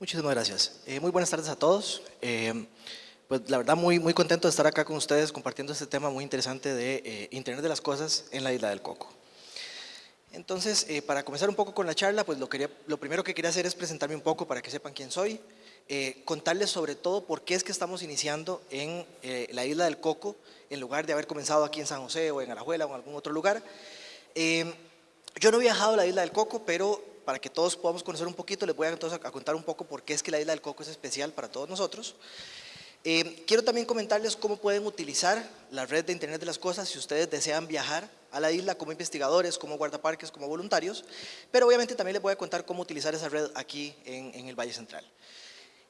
Muchísimas gracias. Eh, muy buenas tardes a todos. Eh, pues la verdad muy, muy contento de estar acá con ustedes compartiendo este tema muy interesante de eh, Internet de las Cosas en la Isla del Coco. Entonces, para comenzar un poco con la charla, pues lo, quería, lo primero que quería hacer es presentarme un poco para que sepan quién soy, contarles sobre todo por qué es que estamos iniciando en la Isla del Coco, en lugar de haber comenzado aquí en San José o en Alajuela o en algún otro lugar. yo no he viajado a la Isla del Coco, pero para que todos podamos conocer un poquito, les voy a, entonces a contar un poco por qué es que la isla del Coco es especial para todos nosotros. Eh, quiero también comentarles cómo pueden utilizar la red de Internet de las Cosas si ustedes desean viajar a la isla como investigadores, como guardaparques, como voluntarios, pero obviamente también les voy a contar cómo utilizar esa red aquí en, el Valle Central.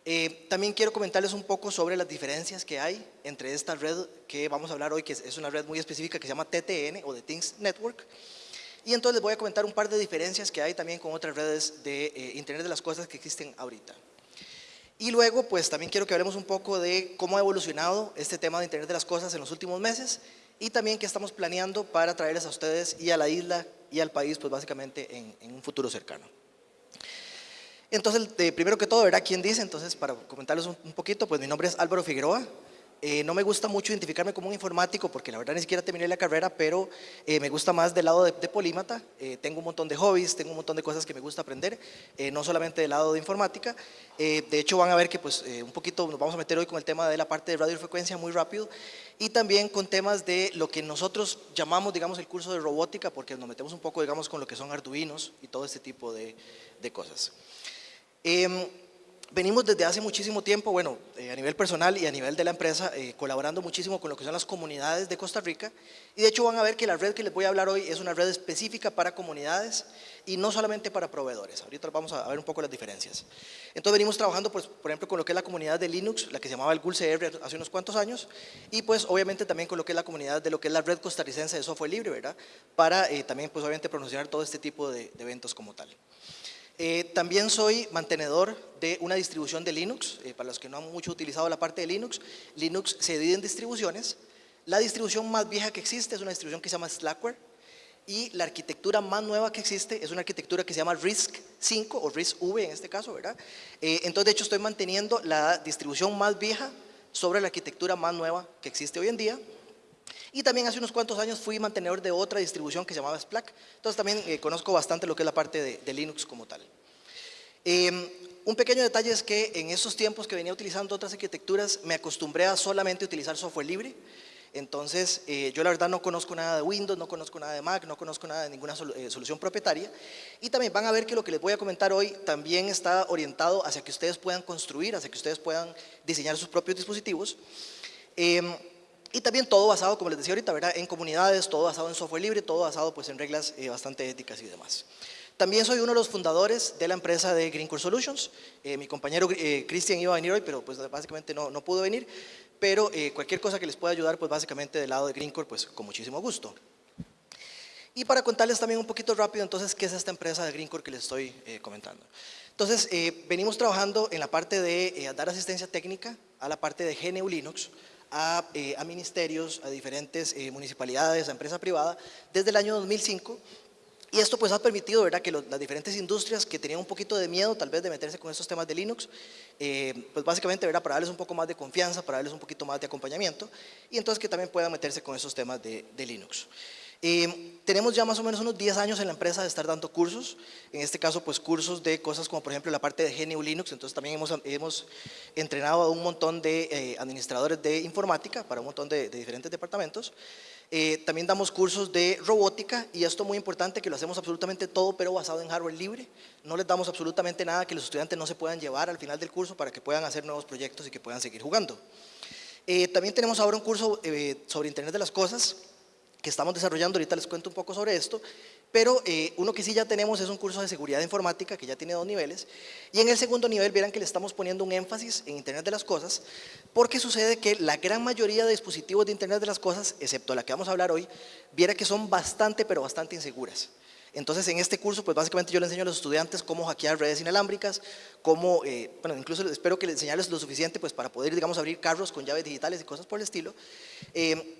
Eh, también quiero comentarles un poco sobre las diferencias que hay entre esta red que vamos a hablar hoy, que es, es una red muy específica que se llama TTN o The Things Network, y entonces les voy a comentar un par de diferencias que hay también con otras redes de eh, Internet de las Cosas que existen ahorita. Y luego, pues también quiero que hablemos un poco de cómo ha evolucionado este tema de Internet de las Cosas en los últimos meses y también qué estamos planeando para traerles a ustedes y a la isla y al país, pues básicamente en, un futuro cercano. Entonces, primero que todo, verá quién dice, entonces para comentarles un, un poquito, pues mi nombre es Álvaro Figueroa, eh, no me gusta mucho identificarme como un informático porque la verdad ni siquiera terminé la carrera, pero eh, me gusta más del lado de, polímata. Eh, tengo un montón de hobbies, tengo un montón de cosas que me gusta aprender, no solamente del lado de informática. de hecho van a ver que pues un poquito nos vamos a meter hoy con el tema de la parte de radiofrecuencia muy rápido y también con temas de lo que nosotros llamamos, digamos, el curso de robótica porque nos metemos un poco, digamos, con lo que son arduinos y todo este tipo de, de cosas. Venimos desde hace muchísimo tiempo, bueno, eh, a nivel personal y a nivel de la empresa, eh, colaborando muchísimo con lo que son las comunidades de Costa Rica. Y de hecho van a ver que la red que les voy a hablar hoy es una red específica para comunidades y no solamente para proveedores. Ahorita vamos a ver un poco las diferencias. Entonces venimos trabajando, pues, por ejemplo, con lo que es la comunidad de Linux, la que se llamaba el GULCR hace unos cuantos años, y pues obviamente también con lo que es la comunidad de lo que es la red costarricense de software libre, ¿verdad? Para eh, también, pues obviamente, promocionar todo este tipo de eventos como tal. Eh, también soy mantenedor de una distribución de Linux, eh, para los que no han mucho utilizado la parte de Linux, Linux se divide en distribuciones, la distribución más vieja que existe es una distribución que se llama Slackware y la arquitectura más nueva que existe es una arquitectura que se llama RISC 5 o RISC V en este caso, ¿verdad? Eh, entonces de hecho estoy manteniendo la distribución más vieja sobre la arquitectura más nueva que existe hoy en día y también hace unos cuantos años fui mantenedor de otra distribución que se llamaba Splack. Entonces también eh, conozco bastante lo que es la parte de, Linux como tal. Em, un pequeño detalle es que en esos tiempos que venía utilizando otras arquitecturas me acostumbré a solamente utilizar software libre. Entonces, eh, yo la verdad no conozco nada de Windows, no conozco nada de Mac, no conozco nada de ninguna eh, solución propietaria. Y también van a ver que lo que les voy a comentar hoy también está orientado hacia que ustedes puedan construir, hacia que ustedes puedan diseñar sus propios dispositivos. Em, y también todo basado, como les decía ahorita, ¿verdad? en comunidades, todo basado en software libre, todo basado pues, en reglas eh, bastante éticas y demás. También soy uno de los fundadores de la empresa de Green Core Solutions. Eh, mi compañero eh, Cristian iba a venir hoy, pero pues básicamente no, no pudo venir. Pero cualquier cosa que les pueda ayudar, pues básicamente del lado de Green Core, pues con muchísimo gusto. Y para contarles también un poquito rápido, entonces, qué es esta empresa de Green Core que les estoy comentando. Entonces, venimos trabajando en la parte de dar asistencia técnica a la parte de GNU Linux, eh, a, ministerios, a diferentes eh, municipalidades, a empresa privada, desde el año 2005. Y esto pues ha permitido ¿verdad? que las diferentes industrias que tenían un poquito de miedo tal vez de meterse con estos temas de Linux, eh, pues básicamente ¿verdad? para darles un poco más de confianza, para darles un poquito más de acompañamiento y entonces que también puedan meterse con esos temas de, de Linux. Eh, tenemos ya más o menos unos 10 años en la empresa de estar dando cursos, en este caso pues cursos de cosas como por ejemplo la parte de GNU Linux, entonces también hemos, hemos entrenado a un montón de eh, administradores de informática para un montón de, diferentes departamentos. Eh, también damos cursos de robótica y esto muy importante que lo hacemos absolutamente todo pero basado en hardware libre. No les damos absolutamente nada que los estudiantes no se puedan llevar al final del curso para que puedan hacer nuevos proyectos y que puedan seguir jugando. también tenemos ahora un curso sobre Internet de las Cosas que estamos desarrollando, ahorita les cuento un poco sobre esto, pero eh, uno que sí ya tenemos es un curso de seguridad informática que ya tiene dos niveles y en el segundo nivel verán que le estamos poniendo un énfasis en Internet de las Cosas porque sucede que la gran mayoría de dispositivos de Internet de las Cosas, excepto la que vamos a hablar hoy, viera que son bastante pero bastante inseguras. Entonces en este curso pues básicamente yo le enseño a los estudiantes cómo hackear redes inalámbricas, cómo, eh, bueno incluso espero que les enseñarles lo suficiente pues para poder digamos abrir carros con llaves digitales y cosas por el estilo. Eh,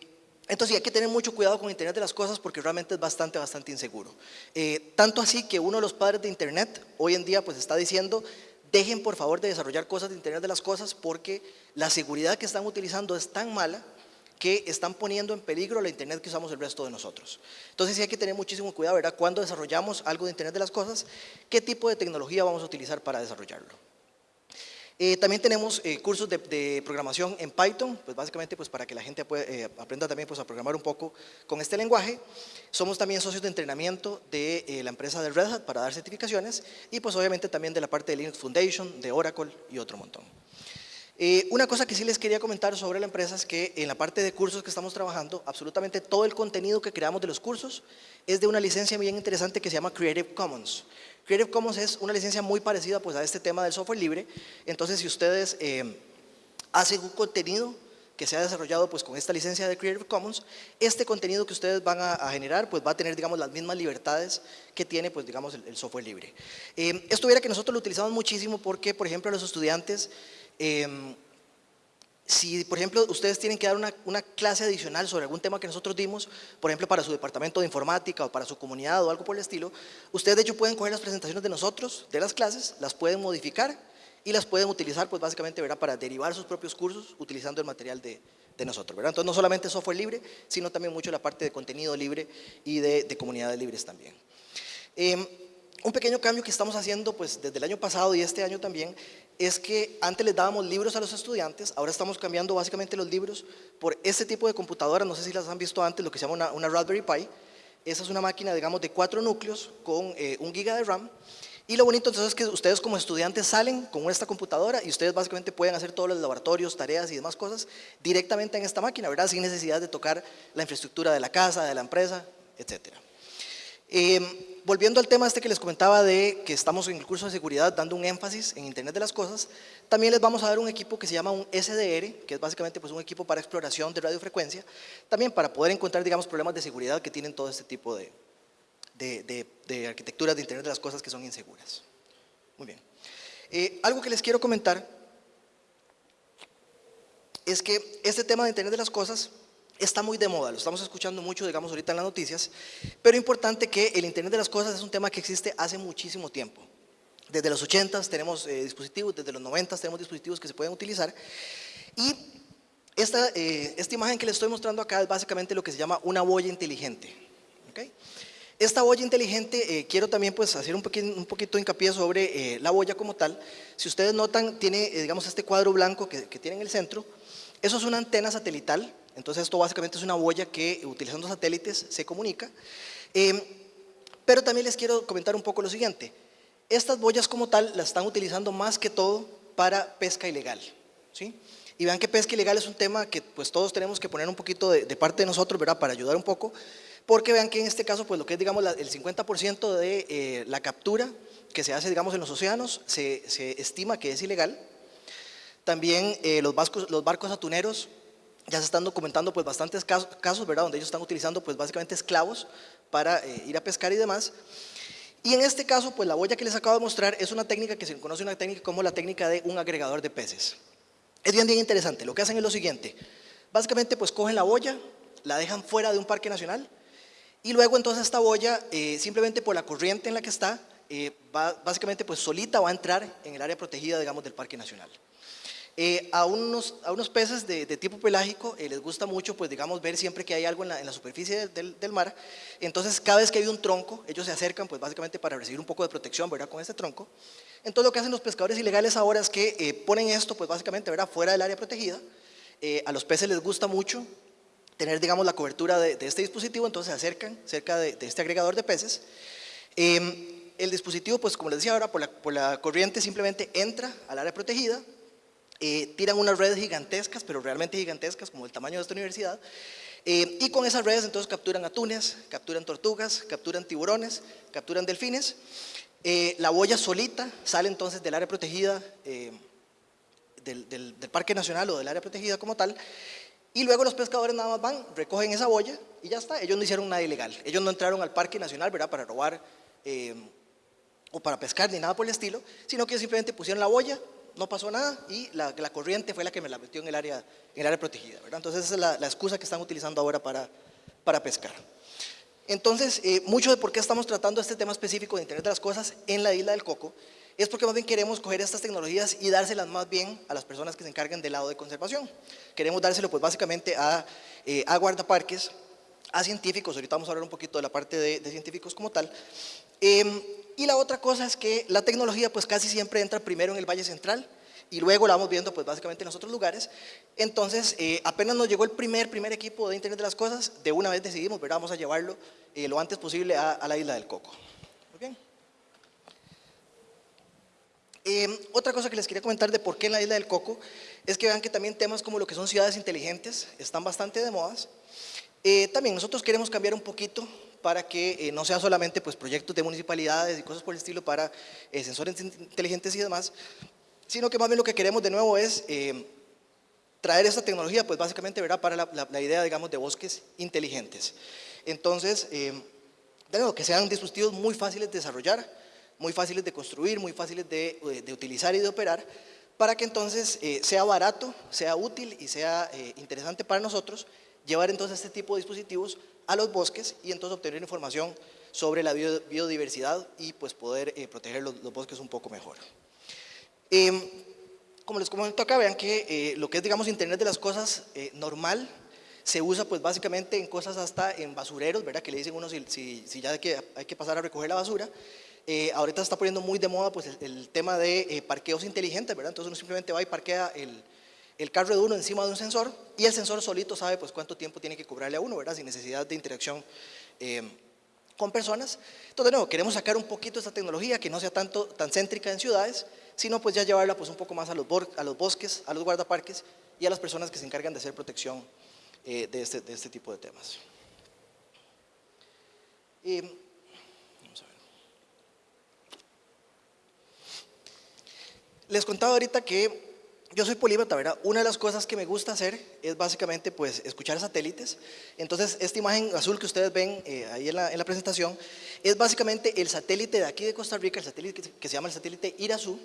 entonces hay que tener mucho cuidado con Internet de las cosas porque realmente es bastante, bastante inseguro. Eh, tanto así que uno de los padres de Internet hoy en día pues está diciendo dejen por favor de desarrollar cosas de Internet de las Cosas porque la seguridad que están utilizando es tan mala que están poniendo en peligro la Internet que usamos el resto de nosotros. Entonces sí hay que tener muchísimo cuidado, ¿verdad? Cuando desarrollamos algo de Internet de las Cosas, qué tipo de tecnología vamos a utilizar para desarrollarlo. Eh, también tenemos eh, cursos de, programación en Python, pues básicamente pues para que la gente eh, aprenda también pues a programar un poco con este lenguaje. Somos también socios de entrenamiento de la empresa de Red Hat para dar certificaciones y pues obviamente también de la parte de Linux Foundation, de Oracle y otro montón. una cosa que sí les quería comentar sobre la empresa es que en la parte de cursos que estamos trabajando, absolutamente todo el contenido que creamos de los cursos es de una licencia bien interesante que se llama Creative Commons. Creative Commons es una licencia muy parecida pues, a este tema del software libre, entonces si ustedes eh, hacen un contenido que se ha desarrollado pues, con esta licencia de Creative Commons, este contenido que ustedes van a, generar pues, va a tener digamos, las mismas libertades que tiene pues, digamos, el, software libre. Eh, esto hubiera que nosotros lo utilizamos muchísimo porque, por ejemplo, los estudiantes eh, si, por ejemplo, ustedes tienen que dar una, clase adicional sobre algún tema que nosotros dimos, por ejemplo, para su departamento de informática o para su comunidad o algo por el estilo, ustedes de hecho pueden coger las presentaciones de nosotros, de las clases, las pueden modificar y las pueden utilizar, pues básicamente, ¿verdad? para derivar sus propios cursos utilizando el material de, nosotros. ¿verdad? Entonces, no solamente software libre, sino también mucho la parte de contenido libre y de, comunidades libres también. Em, un pequeño cambio que estamos haciendo pues, desde el año pasado y este año también es que antes les dábamos libros a los estudiantes, ahora estamos cambiando básicamente los libros por este tipo de computadoras, no sé si las han visto antes, lo que se llama una, Raspberry Pi. Esa es una máquina, digamos, de cuatro núcleos con eh, un giga de RAM. Y lo bonito entonces es que ustedes como estudiantes salen con esta computadora y ustedes básicamente pueden hacer todos los laboratorios, tareas y demás cosas directamente en esta máquina, ¿verdad? Sin necesidad de tocar la infraestructura de la casa, de la empresa, etcétera. Eh, volviendo al tema este que les comentaba de que estamos en el curso de seguridad dando un énfasis en Internet de las Cosas, también les vamos a dar un equipo que se llama un SDR, que es básicamente pues, un equipo para exploración de radiofrecuencia, también para poder encontrar digamos, problemas de seguridad que tienen todo este tipo de, de, de, arquitecturas de Internet de las Cosas que son inseguras. Muy bien. Eh, algo que les quiero comentar es que este tema de Internet de las Cosas está muy de moda, lo estamos escuchando mucho, digamos, ahorita en las noticias, pero importante que el Internet de las Cosas es un tema que existe hace muchísimo tiempo. Desde los 80 tenemos eh, dispositivos, desde los 90 tenemos dispositivos que se pueden utilizar y esta, eh, esta imagen que les estoy mostrando acá es básicamente lo que se llama una boya inteligente. Esta boya inteligente, eh, quiero también pues hacer un, poquito, un poquito hincapié sobre la boya como tal. Si ustedes notan, tiene digamos este cuadro blanco que, que tiene en el centro. Eso es una antena satelital entonces esto básicamente es una boya que utilizando satélites se comunica. Em, pero también les quiero comentar un poco lo siguiente. Estas boyas como tal las están utilizando más que todo para pesca ilegal. ¿sí? Y vean que pesca ilegal es un tema que pues todos tenemos que poner un poquito de, parte de nosotros, ¿verdad? Para ayudar un poco. Porque vean que en este caso, pues lo que es digamos el 50% de eh, la captura que se hace digamos en los océanos se, estima que es ilegal. También eh, los, los barcos atuneros ya se están documentando pues bastantes casos, ¿verdad? Donde ellos están utilizando pues básicamente esclavos para eh, ir a pescar y demás. Y en este caso, pues la boya que les acabo de mostrar es una técnica que se conoce una técnica como la técnica de un agregador de peces. Es bien, bien interesante. Lo que hacen es lo siguiente. Básicamente, pues cogen la boya, la dejan fuera de un parque nacional y luego entonces esta boya, eh, simplemente por la corriente en la que está, eh, básicamente pues solita va a entrar en el área protegida, digamos, del parque nacional. Eh, a, unos, a unos peces de, tipo pelágico eh, les gusta mucho, pues digamos, ver siempre que hay algo en la, superficie del, mar. Entonces, cada vez que hay un tronco, ellos se acercan, pues básicamente para recibir un poco de protección, ¿verdad? Con ese tronco. Entonces, lo que hacen los pescadores ilegales ahora es que eh, ponen esto, pues básicamente, ¿verdad? Fuera del área protegida. a los peces les gusta mucho tener, digamos, la cobertura de, este dispositivo, entonces se acercan cerca de, este agregador de peces. Em, el dispositivo, pues como les decía ahora, por la corriente simplemente entra al área protegida, eh, tiran unas redes gigantescas, pero realmente gigantescas, como el tamaño de esta universidad, eh, y con esas redes entonces capturan atunes, capturan tortugas, capturan tiburones, capturan delfines. Eh, la boya solita sale entonces del área protegida, del, del, Parque Nacional o del área protegida como tal, y luego los pescadores nada más van, recogen esa boya y ya está, ellos no hicieron nada ilegal. Ellos no entraron al Parque Nacional, ¿verdad?, para robar o para pescar ni nada por el estilo, sino que simplemente pusieron la boya, no pasó nada y la, corriente fue la que me la metió en el área, en el área protegida. ¿verdad? Entonces esa es la, excusa que están utilizando ahora para, para pescar. Entonces, eh, mucho de por qué estamos tratando este tema específico de Internet de las Cosas en la isla del Coco es porque más bien queremos coger estas tecnologías y dárselas más bien a las personas que se encargan del lado de conservación. Queremos dárselo pues básicamente a, eh, a guardaparques, a científicos, ahorita vamos a hablar un poquito de la parte de, científicos como tal. Em, y la otra cosa es que la tecnología pues casi siempre entra primero en el Valle Central, y luego la vamos viendo pues básicamente en los otros lugares. Entonces, eh, apenas nos llegó el primer, primer equipo de Internet de las Cosas, de una vez decidimos, ¿verdad? Vamos a llevarlo eh, lo antes posible a, la isla del Coco. Muy bien. Eh, otra cosa que les quería comentar de por qué en la isla del Coco es que vean que también temas como lo que son ciudades inteligentes están bastante de modas. también nosotros queremos cambiar un poquito para que no sea solamente pues, proyectos de municipalidades y cosas por el estilo para sensores inteligentes y demás, sino que más bien lo que queremos de nuevo es eh, traer esta tecnología, pues básicamente ¿verdad? para la, idea, digamos, de bosques inteligentes. Entonces, eh, que sean dispositivos muy fáciles de desarrollar, muy fáciles de construir, muy fáciles de, eh, utilizar y de operar, para que entonces sea barato, sea útil y sea interesante para nosotros llevar entonces este tipo de dispositivos a los bosques y entonces obtener información sobre la biodiversidad y pues poder proteger los bosques un poco mejor. Em, como les comento acá, vean que eh, lo que es, digamos, Internet de las cosas eh, normal, se usa pues básicamente en cosas hasta en basureros, ¿verdad? Que le dicen uno si, si, ya hay que, hay que pasar a recoger la basura. Eh, ahorita se está poniendo muy de moda pues el, tema de parqueos inteligentes, ¿verdad? Entonces uno simplemente va y parquea el, el, carro de uno encima de un sensor y el sensor solito sabe pues cuánto tiempo tiene que cobrarle a uno, ¿verdad? Sin necesidad de interacción em, con personas. Entonces, de nuevo, queremos sacar un poquito esta tecnología que no sea tanto, tan céntrica en ciudades, sino pues ya llevarla pues un poco más a los, a bosques, a los guardaparques y a las personas que se encargan de hacer protección eh, este, de, este, tipo de temas. Les contaba ahorita que yo soy polímata, ¿verdad? Una de las cosas que me gusta hacer es básicamente pues escuchar satélites. Entonces, esta imagen azul que ustedes ven eh, ahí en la, en la, presentación es básicamente el satélite de aquí de Costa Rica, el satélite que, que se llama el satélite Irazú,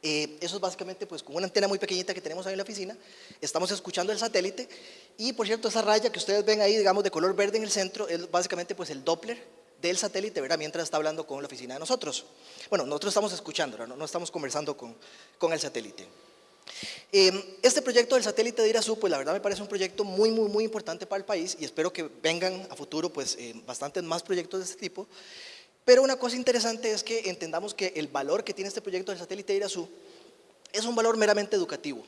eh, eso es básicamente pues con una antena muy pequeñita que tenemos ahí en la oficina, estamos escuchando el satélite y por cierto esa raya que ustedes ven ahí digamos de color verde en el centro es básicamente pues el Doppler del satélite, ¿verdad? Mientras está hablando con la oficina de nosotros. Bueno, nosotros estamos escuchando, no, no estamos conversando con, con el satélite. Eh, este proyecto del satélite de Irazú, pues la verdad me parece un proyecto muy, muy, muy importante para el país y espero que vengan a futuro pues eh, bastantes más proyectos de este tipo. Pero una cosa interesante es que entendamos que el valor que tiene este proyecto del satélite de Irazú es un valor meramente educativo.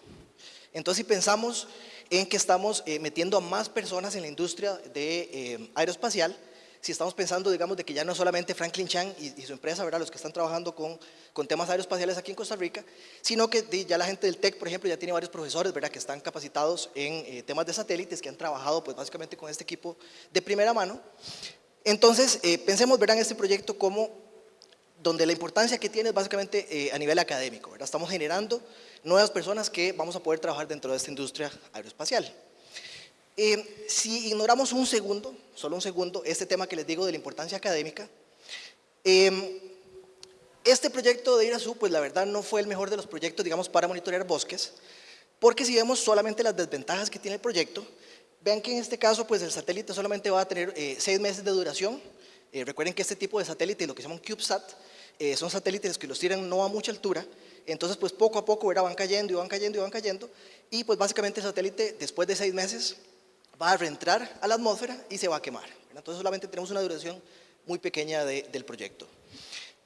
Entonces, si pensamos en que estamos eh, metiendo a más personas en la industria de eh, aeroespacial, si estamos pensando, digamos, de que ya no solamente Franklin Chang y, su empresa, ¿verdad?, los que están trabajando con, temas aeroespaciales aquí en Costa Rica, sino que ya la gente del TEC, por ejemplo, ya tiene varios profesores, ¿verdad?, que están capacitados en eh, temas de satélites, que han trabajado, pues, básicamente con este equipo de primera mano, entonces, eh, pensemos, verán, este proyecto como donde la importancia que tiene es básicamente eh, a nivel académico, ¿verdad? Estamos generando nuevas personas que vamos a poder trabajar dentro de esta industria aeroespacial. Eh, si ignoramos un segundo, solo un segundo, este tema que les digo de la importancia académica, em, este proyecto de IRASU, pues la verdad no fue el mejor de los proyectos, digamos, para monitorear bosques, porque si vemos solamente las desventajas que tiene el proyecto, Vean que en este caso, pues el satélite solamente va a tener eh, seis meses de duración. Eh, recuerden que este tipo de satélite, lo que se llama un CubeSat, eh, son satélites que los tiran no a mucha altura, entonces pues poco a poco van cayendo y van cayendo y van cayendo, y pues básicamente el satélite después de seis meses va a reentrar a la atmósfera y se va a quemar. Entonces solamente tenemos una duración muy pequeña del proyecto.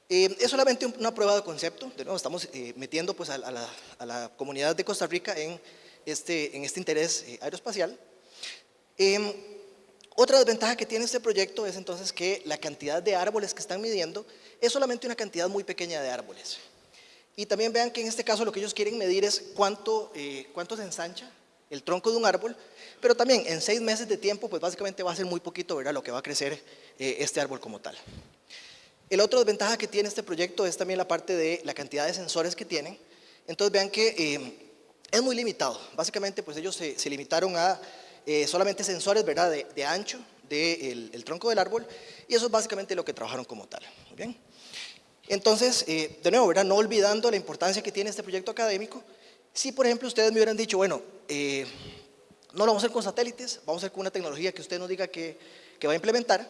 es solamente una prueba de concepto, de nuevo estamos metiendo pues a, la, comunidad de Costa Rica en este, en este interés aeroespacial. Em, otra desventaja que tiene este proyecto es entonces que la cantidad de árboles que están midiendo es solamente una cantidad muy pequeña de árboles. Y también vean que en este caso lo que ellos quieren medir es cuánto, eh, cuánto se ensancha el tronco de un árbol, pero también en seis meses de tiempo, pues básicamente va a ser muy poquito ¿verdad? lo que va a crecer eh, este árbol como tal. El otro desventaja que tiene este proyecto es también la parte de la cantidad de sensores que tienen. Entonces vean que eh, es muy limitado. Básicamente pues ellos se limitaron a eh, solamente sensores ¿verdad? De, ancho del el tronco del árbol y eso es básicamente lo que trabajaron como tal. bien? Entonces, de nuevo, ¿verdad? no olvidando la importancia que tiene este proyecto académico, si por ejemplo ustedes me hubieran dicho, bueno, eh, no lo vamos a hacer con satélites, vamos a hacer con una tecnología que usted nos diga que, va a implementar,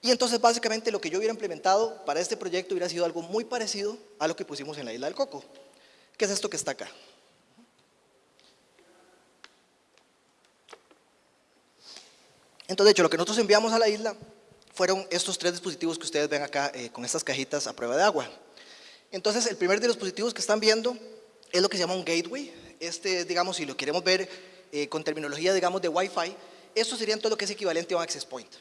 Y entonces básicamente lo que yo hubiera implementado para este proyecto hubiera sido algo muy parecido a lo que pusimos en la isla del Coco, que es esto que está acá. Entonces, de hecho, lo que nosotros enviamos a la isla fueron estos tres dispositivos que ustedes ven acá eh, con estas cajitas a prueba de agua. Entonces, el primer de los dispositivos que están viendo es lo que se llama un gateway. Este, digamos, si lo queremos ver eh, con terminología, digamos, de Wi-Fi, esto sería todo lo que es equivalente a un access point.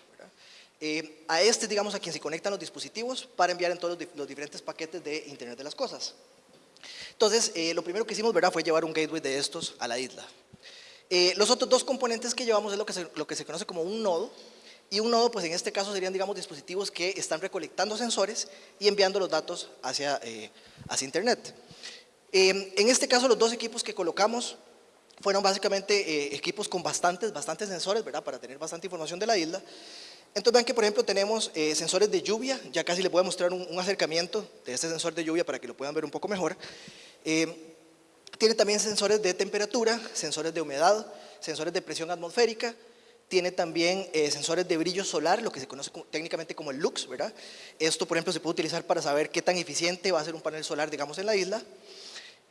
Eh, a este, digamos, a quien se conectan los dispositivos para enviar en todos los, diferentes paquetes de Internet de las Cosas. Entonces, lo primero que hicimos, ¿verdad?, fue llevar un gateway de estos a la isla. los otros dos componentes que llevamos es lo que, se, lo que se conoce como un nodo, y un nodo, pues en este caso serían, digamos, dispositivos que están recolectando sensores y enviando los datos hacia, eh, hacia Internet. Em, en este caso, los dos equipos que colocamos fueron básicamente eh, equipos con bastantes, bastantes sensores. Para tener bastante información de la isla. Entonces vean que, por ejemplo, tenemos eh, sensores de lluvia, ya casi les voy a mostrar un, un, acercamiento de este sensor de lluvia para que lo puedan ver un poco mejor. Em, tiene también sensores de temperatura, sensores de humedad, sensores de presión atmosférica, tiene también eh, sensores de brillo solar, lo que se conoce técnicamente como el lux, ¿verdad? Esto, por ejemplo, se puede utilizar para saber qué tan eficiente va a ser un panel solar, digamos, en la isla.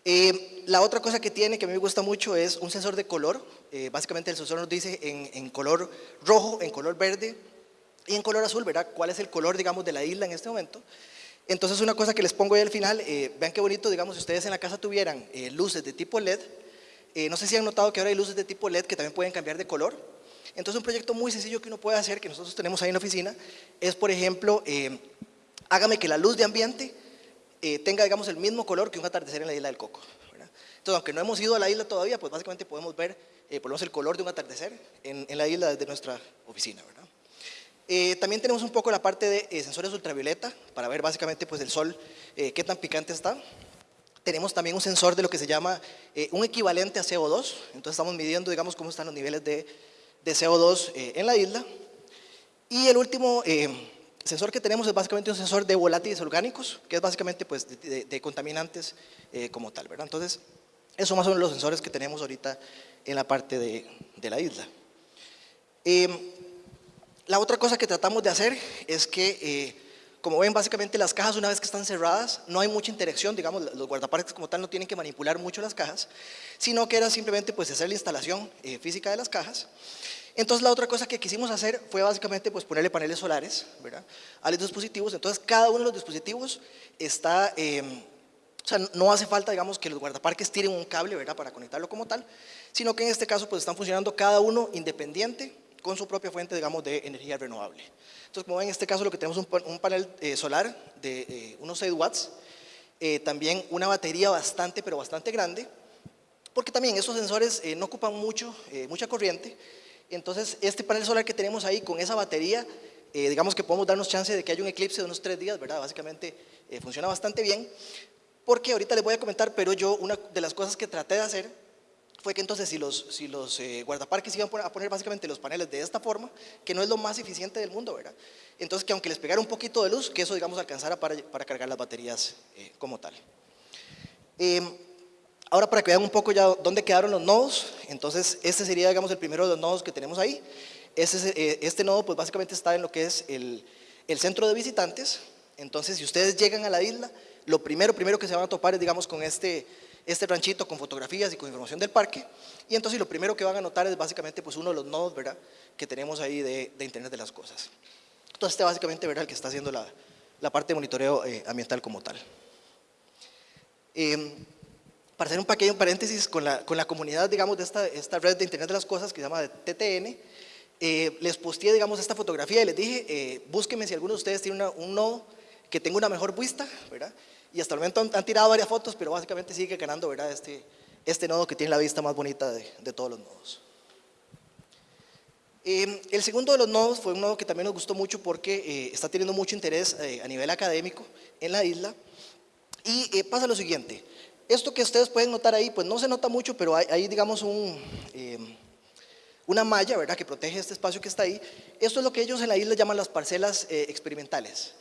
Eh, la otra cosa que tiene, que a mí me gusta mucho, es un sensor de color. Eh, básicamente el sensor nos dice en, color rojo, en color verde y en color azul, ¿verdad? ¿Cuál es el color, digamos, de la isla en este momento? Entonces, una cosa que les pongo ahí al final, vean qué bonito, digamos, si ustedes en la casa tuvieran luces de tipo LED, no sé si han notado que ahora hay luces de tipo LED que también pueden cambiar de color. Entonces un proyecto muy sencillo que uno puede hacer, que nosotros tenemos ahí en la oficina, es por ejemplo, eh, hágame que la luz de ambiente eh, tenga digamos el mismo color que un atardecer en la isla del Coco. Entonces aunque no hemos ido a la isla todavía, pues básicamente podemos ver eh, por lo menos el color de un atardecer en, la isla desde nuestra oficina. también tenemos un poco la parte de sensores ultravioleta para ver básicamente pues el sol qué tan picante está. Tenemos también un sensor de lo que se llama un equivalente a CO2, entonces estamos midiendo digamos cómo están los niveles de de CO2 eh, en la isla. Y el último eh, sensor que tenemos es básicamente un sensor de volátiles orgánicos, que es básicamente pues, de, contaminantes eh, como tal. ¿verdad? Entonces, esos más son los sensores que tenemos ahorita en la parte de, de la isla. la otra cosa que tratamos de hacer es que como ven, básicamente las cajas una vez que están cerradas, no hay mucha interacción, digamos, los guardaparques como tal no tienen que manipular mucho las cajas, sino que era simplemente pues hacer la instalación eh, física de las cajas. Entonces la otra cosa que quisimos hacer fue básicamente pues ponerle paneles solares ¿verdad? a los dispositivos, entonces cada uno de los dispositivos está, em, o sea, no hace falta digamos que los guardaparques tiren un cable ¿verdad? para conectarlo como tal, sino que en este caso pues están funcionando cada uno independiente con su propia fuente digamos de energía renovable. Entonces, como ven, en este caso lo que tenemos es un, panel eh, solar de eh, unos 6 watts, eh, también una batería bastante, pero bastante grande, porque también esos sensores no ocupan mucho, mucha corriente, entonces este panel solar que tenemos ahí con esa batería, digamos que podemos darnos chance de que haya un eclipse de unos 3 días, ¿verdad? Básicamente funciona bastante bien, porque ahorita les voy a comentar, pero yo una de las cosas que traté de hacer fue que entonces si los, si los eh, guardaparques iban a poner básicamente los paneles de esta forma, que no es lo más eficiente del mundo, ¿verdad? Entonces que aunque les pegara un poquito de luz, que eso digamos alcanzara para, para cargar las baterías eh, como tal. Ahora para que vean un poco ya dónde quedaron los nodos, entonces este sería digamos el primero de los nodos que tenemos ahí. Este, eh, este nodo pues básicamente está en lo que es el, el centro de visitantes, entonces si ustedes llegan a la isla, lo primero, primero que se van a topar es digamos con este este ranchito con fotografías y con información del parque. Y entonces lo primero que van a notar es básicamente pues uno de los nodos ¿verdad? que tenemos ahí de, Internet de las Cosas. Entonces este básicamente ¿verdad? el que está haciendo la, la parte de monitoreo eh, ambiental como tal. Em, para hacer un pequeño paréntesis con la, con la comunidad digamos, de esta, esta, red de Internet de las Cosas que se llama TTN, eh, les posteé digamos, esta fotografía y les dije, eh, búsquenme si alguno de ustedes tiene un nodo que tenga una mejor vista, ¿verdad? y hasta el momento han, tirado varias fotos, pero básicamente sigue ganando ¿verdad? Este, este nodo que tiene la vista más bonita de, de todos los nodos. Eh, el segundo de los nodos fue un nodo que también nos gustó mucho porque eh, está teniendo mucho interés eh, a nivel académico en la isla. Y pasa lo siguiente, esto que ustedes pueden notar ahí, pues no se nota mucho, pero hay, digamos un, una malla ¿verdad? que protege este espacio que está ahí. Esto es lo que ellos en la isla llaman las parcelas experimentales.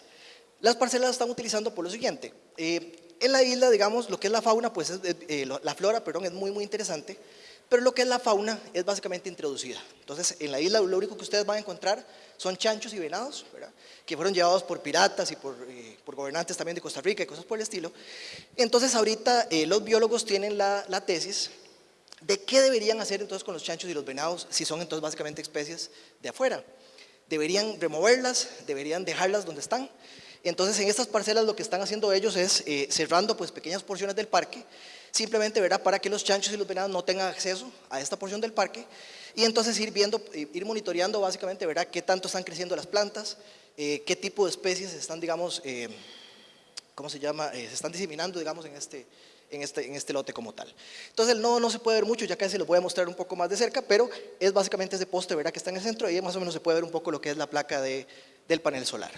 Las parcelas las están utilizando por lo siguiente. Eh, en la isla, digamos, lo que es la fauna, pues eh, la flora, perdón, es muy, muy interesante, pero lo que es la fauna es básicamente introducida. Entonces, en la isla lo único que ustedes van a encontrar son chanchos y venados, que fueron llevados por piratas y eh, por, gobernantes también de Costa Rica y cosas por el estilo. Entonces, ahorita eh, los biólogos tienen la, la tesis de qué deberían hacer entonces con los chanchos y los venados si son entonces básicamente especies de afuera. Deberían removerlas, deberían dejarlas donde están. Entonces en estas parcelas lo que están haciendo ellos es eh, cerrando pues pequeñas porciones del parque, simplemente verá para que los chanchos y los venados no tengan acceso a esta porción del parque y entonces ir viendo, eh, ir monitoreando básicamente verá qué tanto están creciendo las plantas, eh, qué tipo de especies están digamos, ¿cómo se llama? se están diseminando digamos en este, en este, en este lote como tal. Entonces el nodo no se puede ver mucho, ya casi lo voy a mostrar un poco más de cerca, pero es básicamente ese poste verá que está en el centro y más o menos se puede ver un poco lo que es la placa de, del panel solar.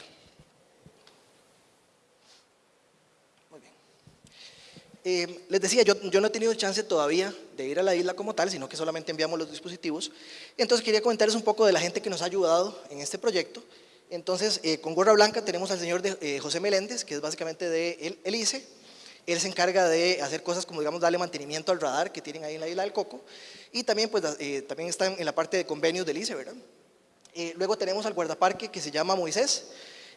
Eh, les decía, yo, no he tenido chance todavía de ir a la isla como tal, sino que solamente enviamos los dispositivos. Entonces quería comentarles un poco de la gente que nos ha ayudado en este proyecto. Entonces, eh, con gorra blanca tenemos al señor eh, José Meléndez, que es básicamente de el, ICE. Él se encarga de hacer cosas como, digamos, darle mantenimiento al radar que tienen ahí en la isla del Coco. Y también, pues, también están en la parte de convenios del ICE, ¿verdad? luego tenemos al guardaparque que se llama Moisés.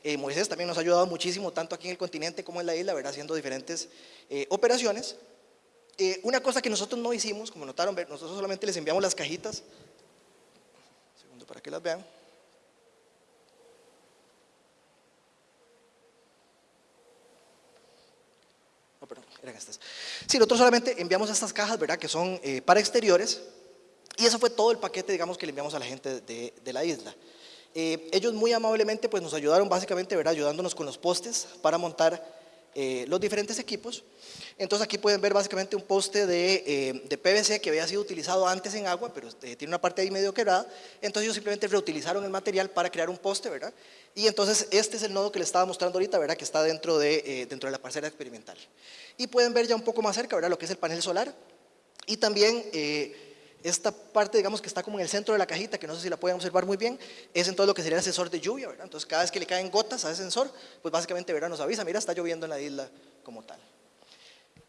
Eh, Moisés también nos ha ayudado muchísimo, tanto aquí en el continente como en la isla, ¿verdad? haciendo diferentes eh, operaciones. Eh, una cosa que nosotros no hicimos, como notaron, nosotros solamente les enviamos las cajitas, un segundo para que las vean. No, perdón, eran estas. Sí, nosotros solamente enviamos estas cajas, ¿verdad? Que son para exteriores, y eso fue todo el paquete, digamos, que le enviamos a la gente de, de la isla. Eh, ellos muy amablemente pues, nos ayudaron básicamente, ¿verdad? ayudándonos con los postes para montar eh, los diferentes equipos. Entonces aquí pueden ver básicamente un poste de, eh, de PVC que había sido utilizado antes en agua, pero tiene una parte ahí medio quebrada. Entonces ellos simplemente reutilizaron el material para crear un poste, ¿verdad? Y entonces este es el nodo que les estaba mostrando ahorita, ¿verdad? Que está dentro de, dentro de la parcela experimental. Y pueden ver ya un poco más cerca, ¿verdad? Lo que es el panel solar. Y también esta parte, digamos, que está como en el centro de la cajita, que no sé si la pueden observar muy bien, es en todo lo que sería el sensor de lluvia, ¿verdad? Entonces, cada vez que le caen gotas a ese sensor, pues básicamente, ¿verdad? Nos avisa, mira, está lloviendo en la isla como tal.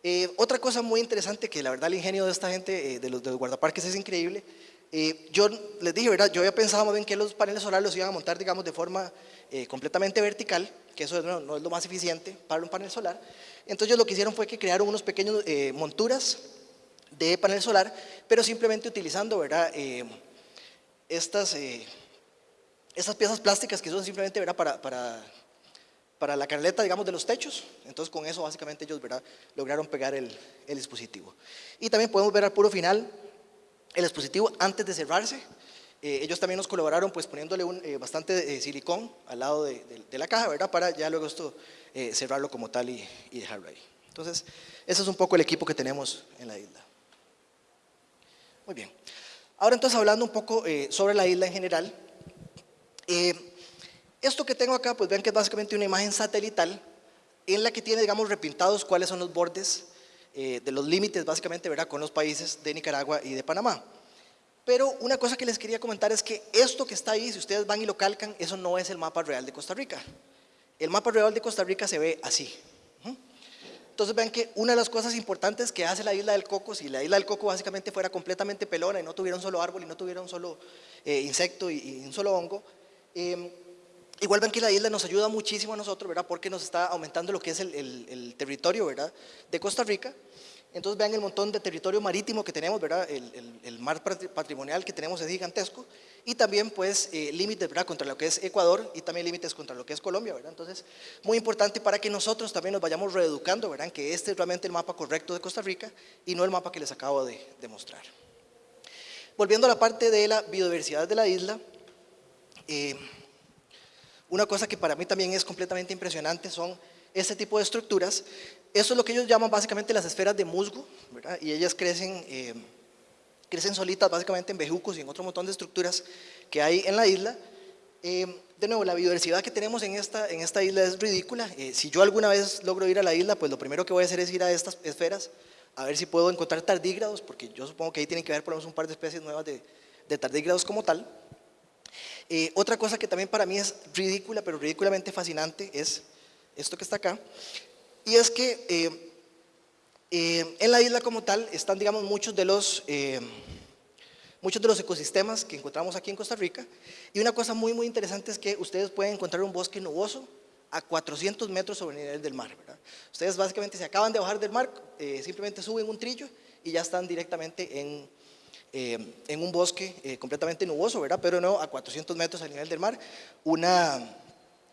Eh, otra cosa muy interesante, que la verdad el ingenio de esta gente, eh, de, los, guardaparques, es increíble. Eh, yo les dije, ¿verdad? Yo había pensado más bien que los paneles solares los iban a montar, digamos, de forma completamente vertical, que eso no, no, es lo más eficiente para un panel solar. Entonces, lo que hicieron fue que crearon unos pequeños monturas de panel solar, pero simplemente utilizando. Eh, estas, eh, estas piezas plásticas que son simplemente. Para, para, para la canaleta digamos, de los techos. Entonces con eso básicamente ellos lograron pegar el, el dispositivo. Y también podemos ver al puro final el dispositivo antes de cerrarse. Eh, ellos también nos colaboraron pues poniéndole un, bastante silicón al lado de, de, la caja. Para ya luego esto cerrarlo como tal y, y dejarlo ahí. Entonces, ese es un poco el equipo que tenemos en la isla. Muy bien. Ahora entonces hablando un poco eh, sobre la isla en general. Eh, esto que tengo acá, pues ven que es básicamente una imagen satelital en la que tiene, digamos, repintados cuáles son los bordes eh, de los límites, básicamente, ¿verdad?, con los países de Nicaragua y de Panamá. Pero una cosa que les quería comentar es que esto que está ahí, si ustedes van y lo calcan, eso no es el mapa real de Costa Rica. El mapa real de Costa Rica se ve así. Entonces ven que una de las cosas importantes que hace la isla del Coco, si la isla del Coco básicamente fuera completamente pelona y no tuviera un solo árbol y no tuviera un solo eh, insecto y, un solo hongo, eh, igual ven que la isla nos ayuda muchísimo a nosotros, ¿verdad? Porque nos está aumentando lo que es el, el territorio, ¿verdad? De Costa Rica entonces vean el montón de territorio marítimo que tenemos, ¿verdad? El, mar patrimonial que tenemos es gigantesco y también pues eh, límites, ¿verdad? Contra lo que es Ecuador y también límites contra lo que es Colombia, ¿verdad? Entonces, muy importante para que nosotros también nos vayamos reeducando, ¿verdad? Que este es realmente el mapa correcto de Costa Rica y no el mapa que les acabo de, mostrar. Volviendo a la parte de la biodiversidad de la isla, eh, una cosa que para mí también es completamente impresionante son este tipo de estructuras. Eso es lo que ellos llaman básicamente las esferas de musgo, y ellas crecen, eh, crecen solitas básicamente en bejucos y en otro montón de estructuras que hay en la isla. Eh, de nuevo, la biodiversidad que tenemos en esta, en esta isla es ridícula. Eh, si yo alguna vez logro ir a la isla, pues lo primero que voy a hacer es ir a estas esferas, a ver si puedo encontrar tardígrados, porque yo supongo que ahí tienen que haber por lo menos un par de especies nuevas de, de tardígrados como tal. otra cosa que también para mí es ridícula, pero ridículamente fascinante, es esto que está acá, y es que eh, Eh, en la isla como tal están, digamos, muchos de los... Eh, muchos de los ecosistemas que encontramos aquí en Costa Rica. Y una cosa muy, muy interesante es que ustedes pueden encontrar un bosque nuboso a 400 metros sobre el nivel del mar. Ustedes básicamente se acaban de bajar del mar, eh, simplemente suben un trillo y ya están directamente en, eh, en un bosque eh, completamente nuboso, ¿verdad? pero no a 400 metros al nivel del mar. Una,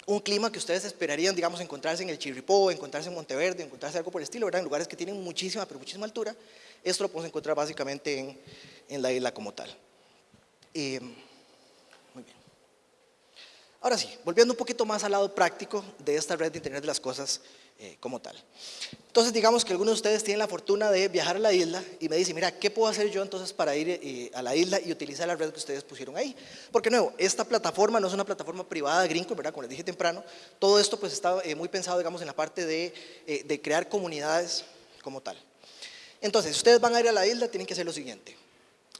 un clima que ustedes esperarían, digamos, encontrarse en el Chirripó, encontrarse en Monteverde, encontrarse algo por el estilo, ¿verdad? en lugares que tienen muchísima, pero muchísima altura. Esto lo podemos encontrar básicamente en, la isla como tal. muy bien. Ahora sí, volviendo un poquito más al lado práctico de esta red de Internet de las Cosas eh, como tal. Entonces, digamos que algunos de ustedes tienen la fortuna de viajar a la isla y me dicen, mira, ¿qué puedo hacer yo entonces para ir eh, a la isla y utilizar la red que ustedes pusieron ahí? Porque, nuevo, esta plataforma no es una plataforma privada de ¿verdad? Como les dije temprano, todo esto pues está eh, muy pensado, digamos, en la parte de, crear comunidades como tal. Entonces, si ustedes van a ir a la isla, tienen que hacer lo siguiente.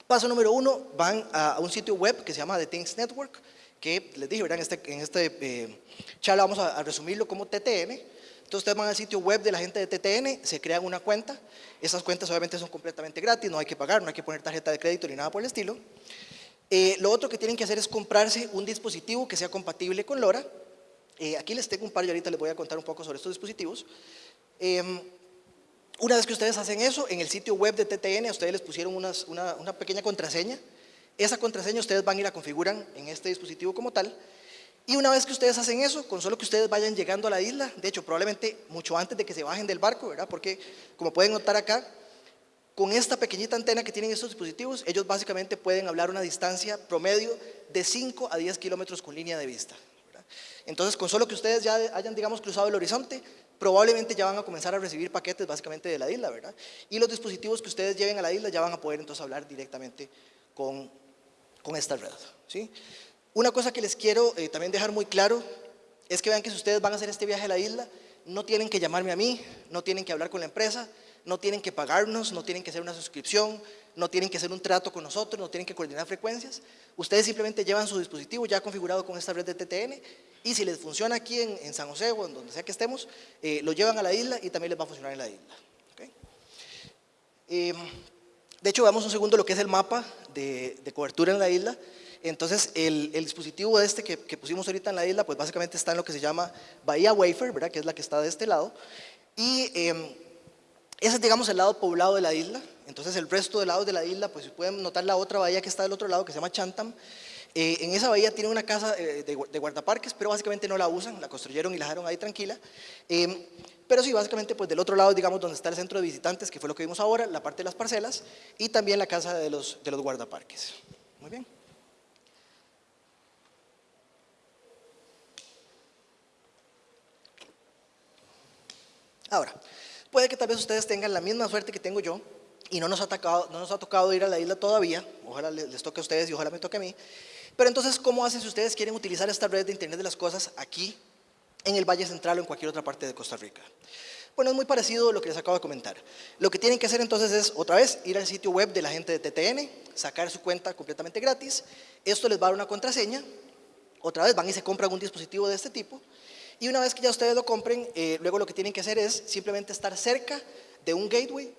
Paso número uno, van a, un sitio web que se llama The Things Network, que les dije, ¿verdad? En este, en este charla vamos a, resumirlo como TTN. Entonces ustedes van al sitio web de la gente de TTN, se crean una cuenta. Esas cuentas obviamente son completamente gratis, no hay que pagar, no hay que poner tarjeta de crédito ni nada por el estilo. Eh, lo otro que tienen que hacer es comprarse un dispositivo que sea compatible con LoRa. Eh, aquí les tengo un par y ahorita les voy a contar un poco sobre estos dispositivos. Em, una vez que ustedes hacen eso, en el sitio web de TTN, ustedes les pusieron una, una, pequeña contraseña. Esa contraseña ustedes van a ir a configurar en este dispositivo como tal. Y una vez que ustedes hacen eso, con solo que ustedes vayan llegando a la isla, de hecho probablemente mucho antes de que se bajen del barco, ¿verdad? Porque como pueden notar acá, con esta pequeñita antena que tienen estos dispositivos, ellos básicamente pueden hablar una distancia promedio de 5 a 10 kilómetros con línea de vista. Entonces, con solo que ustedes ya hayan, digamos, cruzado el horizonte, probablemente ya van a comenzar a recibir paquetes básicamente de la isla, ¿verdad? Y los dispositivos que ustedes lleven a la isla ya van a poder entonces hablar directamente con, con esta red, ¿sí? Una cosa que les quiero eh, también dejar muy claro es que vean que si ustedes van a hacer este viaje a la isla, no tienen que llamarme a mí, no tienen que hablar con la empresa, no tienen que pagarnos, no tienen que hacer una suscripción, no tienen que hacer un trato con nosotros, no tienen que coordinar frecuencias. Ustedes simplemente llevan su dispositivo ya configurado con esta red de TTN y si les funciona aquí en, San José o en donde sea que estemos, eh, lo llevan a la isla y también les va a funcionar en la isla. Em, de hecho, veamos un segundo lo que es el mapa de, cobertura en la isla. Entonces, el, dispositivo este que, pusimos ahorita en la isla, pues básicamente está en lo que se llama Bahía Wafer, ¿verdad? que es la que está de este lado. Y em, ese es, digamos, el lado poblado de la isla. Entonces, el resto de lados de la isla, pues pueden notar la otra bahía que está del otro lado, que se llama Chantam. Eh, en esa bahía tiene una casa eh, de, guardaparques, pero básicamente no la usan, la construyeron y la dejaron ahí tranquila. Eh, pero sí, básicamente, pues del otro lado, digamos, donde está el centro de visitantes, que fue lo que vimos ahora, la parte de las parcelas, y también la casa de los, de los guardaparques. Muy bien. Ahora, puede que tal vez ustedes tengan la misma suerte que tengo yo, y no nos ha, tocado, ir a la isla todavía, ojalá les toque a ustedes y ojalá me toque a mí, pero entonces, ¿cómo hacen si ustedes quieren utilizar esta red de Internet de las Cosas aquí, en el Valle Central o en cualquier otra parte de Costa Rica? Bueno, es muy parecido a lo que les acabo de comentar. Lo que tienen que hacer entonces es, otra vez, ir al sitio web de la gente de TTN, sacar su cuenta completamente gratis. Esto les va a dar una contraseña. Otra vez van y se compran un dispositivo de este tipo. Y una vez que ya ustedes lo compren, eh, luego lo que tienen que hacer es simplemente estar cerca de un gateway.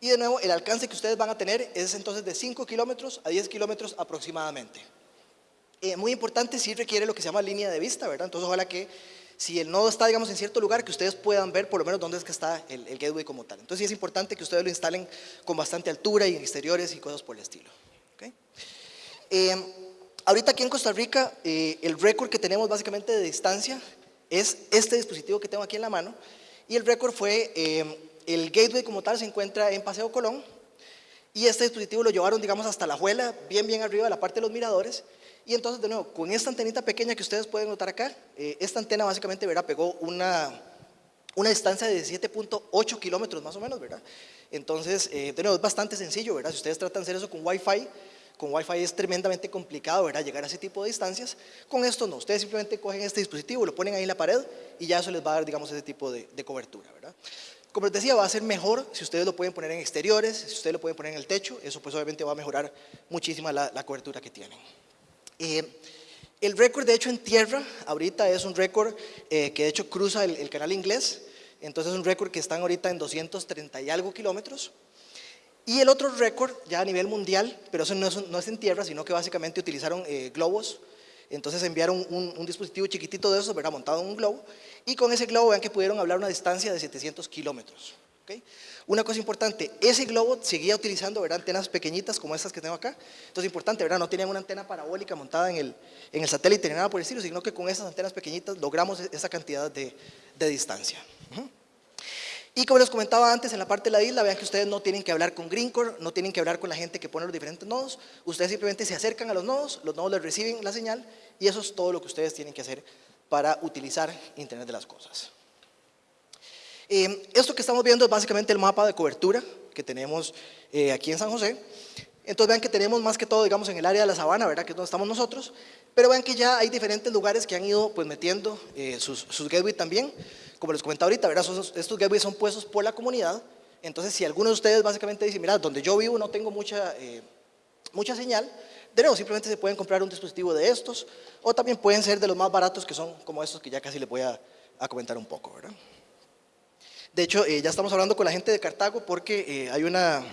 Y de nuevo, el alcance que ustedes van a tener es entonces de 5 kilómetros a 10 kilómetros aproximadamente. Eh, muy importante, sí requiere lo que se llama línea de vista, ¿verdad? Entonces ojalá que si el nodo está, digamos, en cierto lugar, que ustedes puedan ver por lo menos dónde es que está el, gateway como tal. Entonces sí es importante que ustedes lo instalen con bastante altura y en exteriores y cosas por el estilo. Eh, ahorita aquí en Costa Rica, eh, el récord que tenemos básicamente de distancia es este dispositivo que tengo aquí en la mano y el récord fue, el gateway como tal se encuentra en Paseo Colón y este dispositivo lo llevaron, digamos, hasta la juela, bien, bien arriba de la parte de los miradores y entonces, de nuevo, con esta antenita pequeña que ustedes pueden notar acá, eh, esta antena básicamente, ¿verdad? Pegó una, una distancia de 7.8 kilómetros más o menos, ¿verdad? Entonces, eh, de nuevo, es bastante sencillo, ¿verdad? Si ustedes tratan de hacer eso con Wi-Fi, con Wi-Fi es tremendamente complicado, ¿verdad? Llegar a ese tipo de distancias. Con esto no, ustedes simplemente cogen este dispositivo, lo ponen ahí en la pared y ya eso les va a dar, digamos, ese tipo de, cobertura, ¿verdad? Como les decía, va a ser mejor si ustedes lo pueden poner en exteriores, si ustedes lo pueden poner en el techo, eso pues obviamente va a mejorar muchísimo la, la cobertura que tienen. Eh, el récord, de hecho, en tierra, ahorita es un récord eh, que de hecho cruza el, canal inglés. entonces es un récord que están ahorita en 230 y algo kilómetros. Y el otro récord, ya a nivel mundial, pero eso no es, en tierra, sino que básicamente utilizaron eh, globos, entonces enviaron un, dispositivo chiquitito de esos, ¿verdad? montado en un globo, y con ese globo vean que pudieron hablar una distancia de 700 kilómetros. Una cosa importante, ese globo seguía utilizando ¿verdad? antenas pequeñitas como estas que tengo acá. Entonces importante, ¿verdad? no tenían una antena parabólica montada en el, en el satélite ni nada por el estilo, sino que con esas antenas pequeñitas logramos esa cantidad de, de distancia. Y como les comentaba antes, en la parte de la isla, vean que ustedes no tienen que hablar con Greencore, no tienen que hablar con la gente que pone los diferentes nodos, ustedes simplemente se acercan a los nodos, los nodos les reciben la señal y eso es todo lo que ustedes tienen que hacer para utilizar Internet de las Cosas. Eh, esto que estamos viendo es básicamente el mapa de cobertura que tenemos eh, aquí en San José. Entonces vean que tenemos más que todo, digamos, en el área de la sabana, ¿verdad? Que es donde estamos nosotros. Pero vean que ya hay diferentes lugares que han ido pues metiendo eh, sus, sus gateways también. Como les comentaba ahorita, ¿verdad? estos gateways son puestos por la comunidad. Entonces, si alguno de ustedes básicamente dice, mira, donde yo vivo no tengo mucha, mucha señal, de nuevo, simplemente se pueden comprar un dispositivo de estos, o también pueden ser de los más baratos que son como estos que ya casi les voy a, a comentar un poco, ¿verdad? De hecho, eh, ya estamos hablando con la gente de Cartago porque eh, hay una,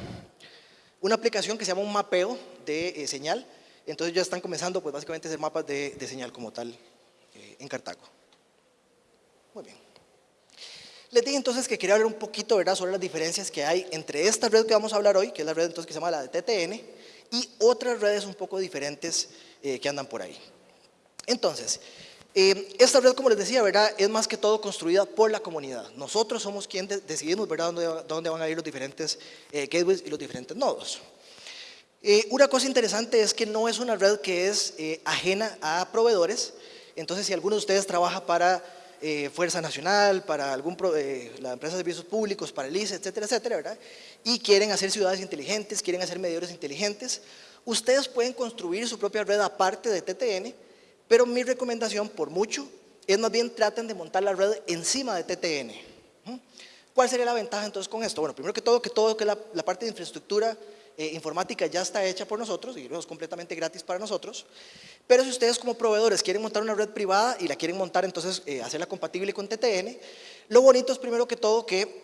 una aplicación que se llama un mapeo de eh, señal. Entonces ya están comenzando pues básicamente a hacer mapas de, de señal como tal en Cartago. Muy bien. Les dije entonces que quería hablar un poquito ¿verdad? sobre las diferencias que hay entre esta red que vamos a hablar hoy, que es la red entonces que se llama la de TTN, y otras redes un poco diferentes que andan por ahí. Entonces, eh, esta red, como les decía, ¿verdad? es más que todo construida por la comunidad. Nosotros somos quienes decidimos ¿verdad? Dónde, dónde, van a ir los diferentes eh, gateways y los diferentes nodos. Eh, una cosa interesante es que no es una red que es ajena a proveedores. Entonces, si alguno de ustedes trabaja para Fuerza Nacional, para algún la empresa de servicios públicos, para el ICE, etcétera, etcétera, ¿verdad? y quieren hacer ciudades inteligentes, quieren hacer medidores inteligentes, ustedes pueden construir su propia red aparte de TTN pero mi recomendación, por mucho, es más bien traten de montar la red encima de TTN. ¿Cuál sería la ventaja entonces con esto? Bueno, primero que todo, que todo que la, parte de infraestructura eh, informática ya está hecha por nosotros y es completamente gratis para nosotros. Pero si ustedes como proveedores quieren montar una red privada y la quieren montar entonces, eh, hacerla compatible con TTN, lo bonito es primero que todo que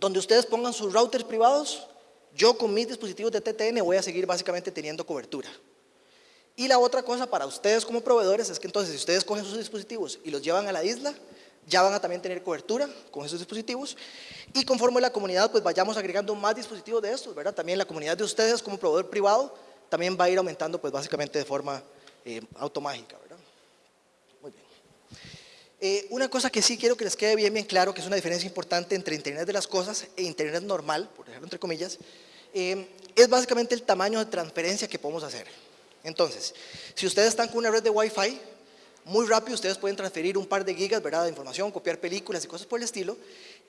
donde ustedes pongan sus routers privados, yo con mis dispositivos de TTN voy a seguir básicamente teniendo cobertura. Y la otra cosa para ustedes como proveedores es que entonces si ustedes cogen sus dispositivos y los llevan a la isla, ya van a también tener cobertura con esos dispositivos y conforme la comunidad pues vayamos agregando más dispositivos de estos, ¿verdad? También la comunidad de ustedes como proveedor privado también va a ir aumentando pues básicamente de forma eh, automágica, ¿verdad? Muy bien. Eh, una cosa que sí quiero que les quede bien bien claro, que es una diferencia importante entre Internet de las cosas e Internet normal, por ejemplo entre comillas, eh, es básicamente el tamaño de transferencia que podemos hacer. Entonces, si ustedes están con una red de Wi-Fi, muy rápido ustedes pueden transferir un par de gigas ¿verdad? de información, copiar películas y cosas por el estilo.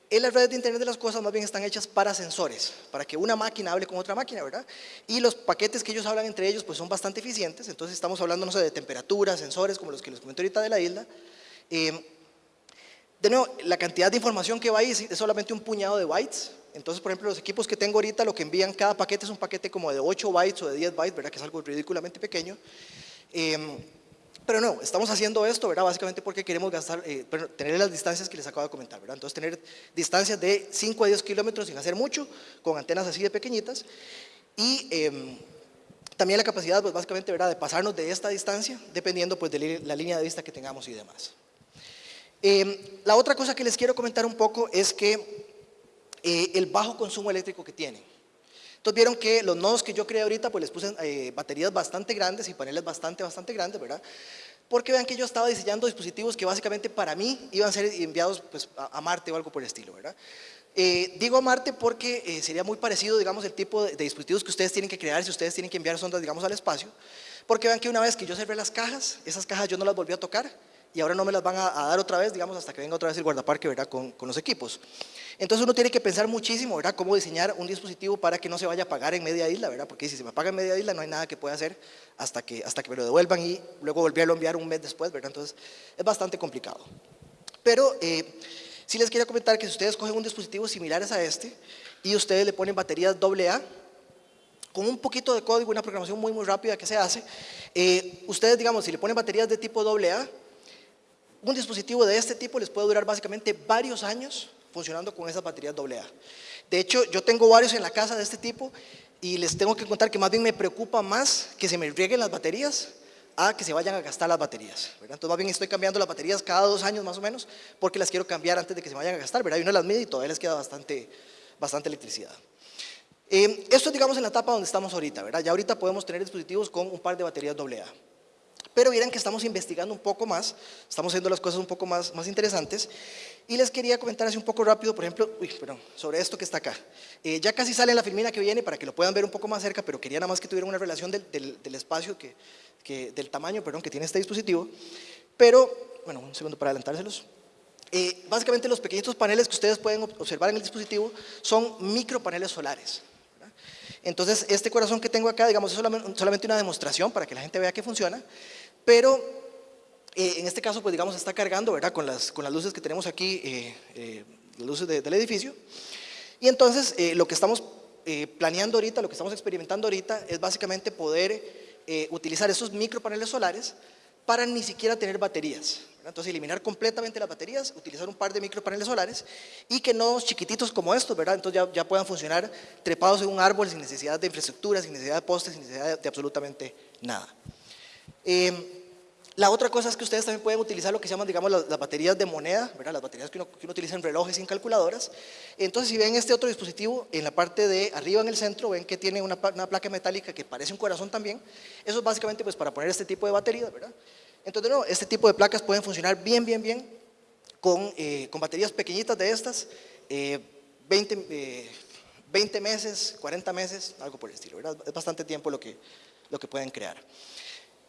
En las redes de Internet de las cosas más bien están hechas para sensores, para que una máquina hable con otra máquina, ¿verdad? Y los paquetes que ellos hablan entre ellos pues son bastante eficientes, entonces estamos hablando, no sé, de temperatura, sensores, como los que les comenté ahorita de la isla. Eh, de nuevo, la cantidad de información que va ahí es solamente un puñado de bytes, entonces, por ejemplo, los equipos que tengo ahorita, lo que envían cada paquete es un paquete como de 8 bytes o de 10 bytes, ¿verdad? Que es algo ridículamente pequeño. Em, pero no, estamos haciendo esto, ¿verdad? Básicamente porque queremos gastar, eh, tener las distancias que les acabo de comentar, ¿verdad? Entonces, tener distancias de 5 a 10 kilómetros sin hacer mucho, con antenas así de pequeñitas. Y em, también la capacidad, pues básicamente, ¿verdad? De pasarnos de esta distancia, dependiendo pues de la línea de vista que tengamos y demás. Em, la otra cosa que les quiero comentar un poco es que eh, el bajo consumo eléctrico que tienen. Entonces vieron que los nodos que yo creé ahorita, pues les puse eh, baterías bastante grandes y paneles bastante, bastante grandes, ¿verdad? Porque vean que yo estaba diseñando dispositivos que básicamente para mí iban a ser enviados pues, a, Marte o algo por el estilo, ¿verdad? Eh, digo a Marte porque sería muy parecido, digamos, el tipo de, dispositivos que ustedes tienen que crear si ustedes tienen que enviar sondas, digamos, al espacio. Porque vean que una vez que yo cerré las cajas, esas cajas yo no las volví a tocar y ahora no me las van a, dar otra vez, digamos, hasta que venga otra vez el guardaparque, ¿verdad? Con, con los equipos. Entonces uno tiene que pensar muchísimo, ¿verdad? Cómo diseñar un dispositivo para que no se vaya a apagar en media isla, ¿verdad? Porque si se me apaga en media isla no hay nada que pueda hacer hasta que, hasta que me lo devuelvan y luego volverlo a enviar un mes después, ¿verdad? Entonces es bastante complicado. Pero eh, sí les quería comentar que si ustedes cogen un dispositivo similares a este y ustedes le ponen baterías AA, con un poquito de código, una programación muy muy rápida que se hace, eh, ustedes digamos, si le ponen baterías de tipo AA, un dispositivo de este tipo les puede durar básicamente varios años funcionando con esas baterías AA. De hecho, yo tengo varios en la casa de este tipo y les tengo que contar que más bien me preocupa más que se me rieguen las baterías a que se vayan a gastar las baterías. Entonces más bien estoy cambiando las baterías cada dos años más o menos porque las quiero cambiar antes de que se vayan a gastar. ¿verdad? Y uno las mide y todavía les queda bastante, bastante electricidad. Eh, esto es digamos en la etapa donde estamos ahorita. ¿verdad? Ya ahorita podemos tener dispositivos con un par de baterías AA. Pero miren que estamos investigando un poco más, estamos haciendo las cosas un poco más, más interesantes. Y les quería comentar así un poco rápido, por ejemplo, uy, sobre esto que está acá. Eh, ya casi sale la filmina que viene para que lo puedan ver un poco más cerca, pero quería nada más que tuvieran una relación del, del, espacio, que, que, del tamaño perdón, que tiene este dispositivo. Pero, bueno, un segundo para adelantárselos. Eh, básicamente los pequeñitos paneles que ustedes pueden observar en el dispositivo son micropaneles solares. Entonces, este corazón que tengo acá, digamos, es solamente una demostración para que la gente vea que funciona, pero eh, en este caso, pues digamos, está cargando, ¿verdad? Con las, con las luces que tenemos aquí, eh, eh, las luces del edificio. Y entonces, lo que estamos planeando ahorita, lo que estamos experimentando ahorita, es básicamente poder utilizar esos micropaneles solares para ni siquiera tener baterías. Entonces, eliminar completamente las baterías, utilizar un par de micropaneles solares y que no chiquititos como estos, ¿verdad? Entonces ya, puedan funcionar trepados en un árbol sin necesidad de infraestructura, sin necesidad de postes, sin necesidad de absolutamente nada. Em, la otra cosa es que ustedes también pueden utilizar lo que se llaman, digamos, las, baterías de moneda, ¿verdad? las baterías que uno, utiliza en relojes y en calculadoras. Entonces, si ven este otro dispositivo, en la parte de arriba en el centro, ven que tiene una, placa metálica que parece un corazón también. Eso es básicamente pues, para poner este tipo de baterías, ¿verdad? Entonces, no, este tipo de placas pueden funcionar bien, bien, bien con, eh, baterías pequeñitas de estas, 20, eh, 20 eh, meses, 40 meses, algo por el estilo, ¿verdad? Es bastante tiempo lo que, lo que pueden crear.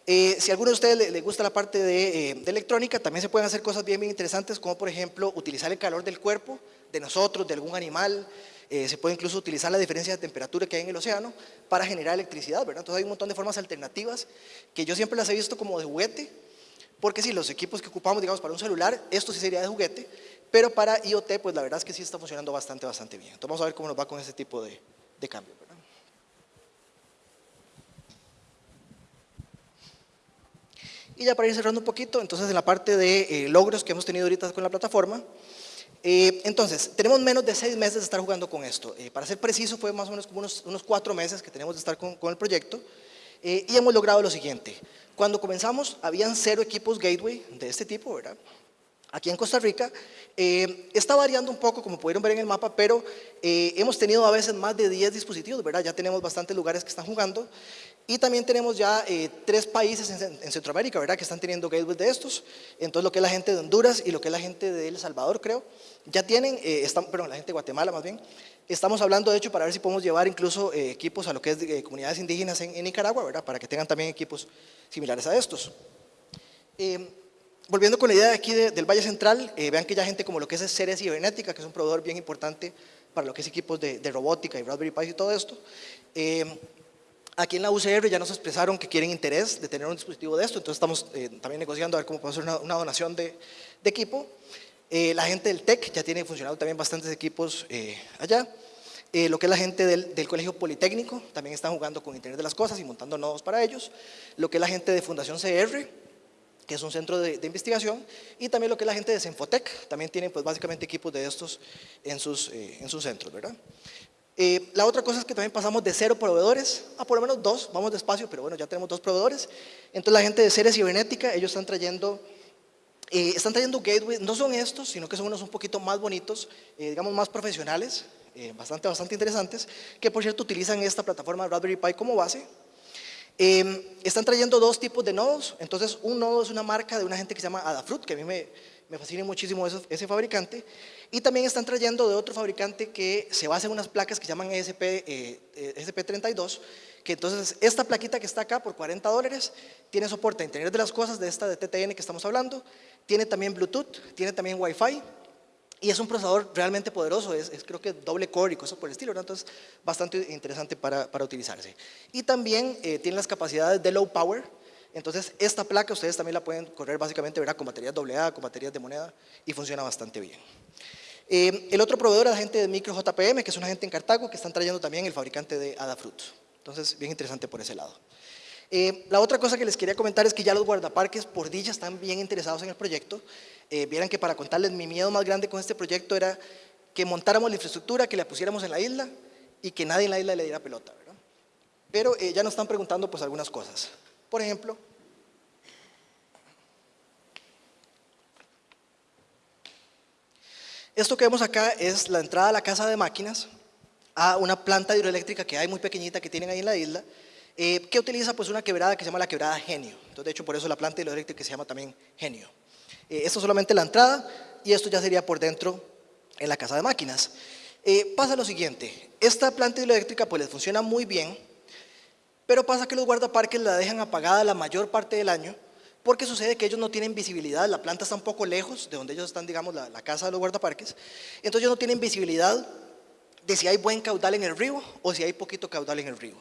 Eh, si a alguno de ustedes le, gusta la parte eh, de, electrónica, también se pueden hacer cosas bien, bien interesantes, como por ejemplo utilizar el calor del cuerpo, de nosotros, de algún animal, eh, se puede incluso utilizar la diferencia de temperatura que hay en el océano para generar electricidad, ¿verdad? Entonces hay un montón de formas alternativas que yo siempre las he visto como de juguete, porque si los equipos que ocupamos, digamos, para un celular, esto sí sería de juguete, pero para IoT, pues la verdad es que sí está funcionando bastante, bastante bien. Entonces vamos a ver cómo nos va con ese tipo de, de cambio. Y ya para ir cerrando un poquito, entonces en la parte de eh, logros que hemos tenido ahorita con la plataforma, eh, entonces, tenemos menos de seis meses de estar jugando con esto. Eh, para ser preciso, fue más o menos como unos, unos cuatro meses que tenemos de estar con, con el proyecto y hemos logrado lo siguiente. Cuando comenzamos, habían cero equipos gateway de este tipo, ¿verdad? Aquí en Costa Rica, está variando un poco, como pudieron ver en el mapa, pero hemos tenido a veces más de 10 dispositivos, ¿verdad? Ya tenemos bastantes lugares que están jugando y también tenemos ya eh, tres países en, Centroamérica, ¿verdad? Que están teniendo gateways de estos. Entonces, lo que es la gente de Honduras y lo que es la gente de El Salvador, creo, ya tienen, eh, están, perdón, la gente de Guatemala más bien. Estamos hablando, de hecho, para ver si podemos llevar incluso eh, equipos a lo que es comunidades indígenas en, Nicaragua, ¿verdad? Para que tengan también equipos similares a estos. Volviendo con la idea de aquí del Valle Central, vean que ya gente como lo que es Ceres Cibernética, que es un proveedor bien importante para lo que es equipos de, robótica y Raspberry Pi y todo esto, Aquí en la UCR ya nos expresaron que quieren interés de tener un dispositivo de esto, entonces estamos eh, también negociando a ver cómo podemos hacer una, donación de, equipo. Eh, la gente del TEC ya tiene funcionado también bastantes equipos eh, allá. lo que es la gente del, Colegio Politécnico, también están jugando con Internet de las Cosas y montando nodos para ellos. Lo que es la gente de Fundación CR, que es un centro de, investigación, y también lo que es la gente de Senfotec, también tienen pues básicamente equipos de estos en sus, en sus centros, ¿verdad? Eh, la otra cosa es que también pasamos de cero proveedores a por lo menos dos, vamos despacio, pero bueno, ya tenemos dos proveedores. Entonces la gente de Ceres Cibernética, ellos están trayendo, eh, están trayendo gateways, no son estos, sino que son unos un poquito más bonitos, eh, digamos más profesionales, bastante, bastante interesantes, que por cierto utilizan esta plataforma Raspberry Pi como base. Están trayendo dos tipos de nodos, entonces un nodo es una marca de una gente que se llama Adafruit, que a mí me, fascina muchísimo ese fabricante, y también están trayendo de otro fabricante que se basa en unas placas que llaman ESP, eh, ESP32, que entonces esta plaquita que está acá por 40 dólares tiene soporte a Internet de las Cosas de esta de TTN que estamos hablando, tiene también Bluetooth, tiene también Wi-Fi y es un procesador realmente poderoso, es, creo que doble core y cosas por el estilo, entonces bastante interesante para, para utilizarse. Y también eh, tiene las capacidades de low power, entonces esta placa ustedes también la pueden correr básicamente ¿verdad? con baterías AA, con baterías de moneda y funciona bastante bien. Eh, el otro proveedor es la gente de Micro JPM, que es una gente en Cartago, que están trayendo también el fabricante de Adafruit. Entonces, bien interesante por ese lado. Eh, la otra cosa que les quería comentar es que ya los guardaparques por dicha están bien interesados en el proyecto. Eh, vieran que para contarles, mi miedo más grande con este proyecto era que montáramos la infraestructura, que la pusiéramos en la isla y que nadie en la isla le diera pelota, ¿verdad? Pero eh, ya nos están preguntando pues algunas cosas. Por ejemplo, esto que vemos acá es la entrada a la casa de máquinas a una planta hidroeléctrica que hay muy pequeñita que tienen ahí en la isla, eh, que utiliza pues una quebrada que se llama la quebrada Genio. Entonces, de hecho, por eso la planta hidroeléctrica se llama también Genio. Eh, esto es solamente la entrada y esto ya sería por dentro en la casa de máquinas. Eh, pasa lo siguiente, esta planta hidroeléctrica pues les funciona muy bien, pero pasa que los guardaparques la dejan apagada la mayor parte del año porque sucede que ellos no tienen visibilidad, la planta está un poco lejos de donde ellos están, digamos, la, la casa de los guardaparques, entonces ellos no tienen visibilidad de si hay buen caudal en el río o si hay poquito caudal en el río.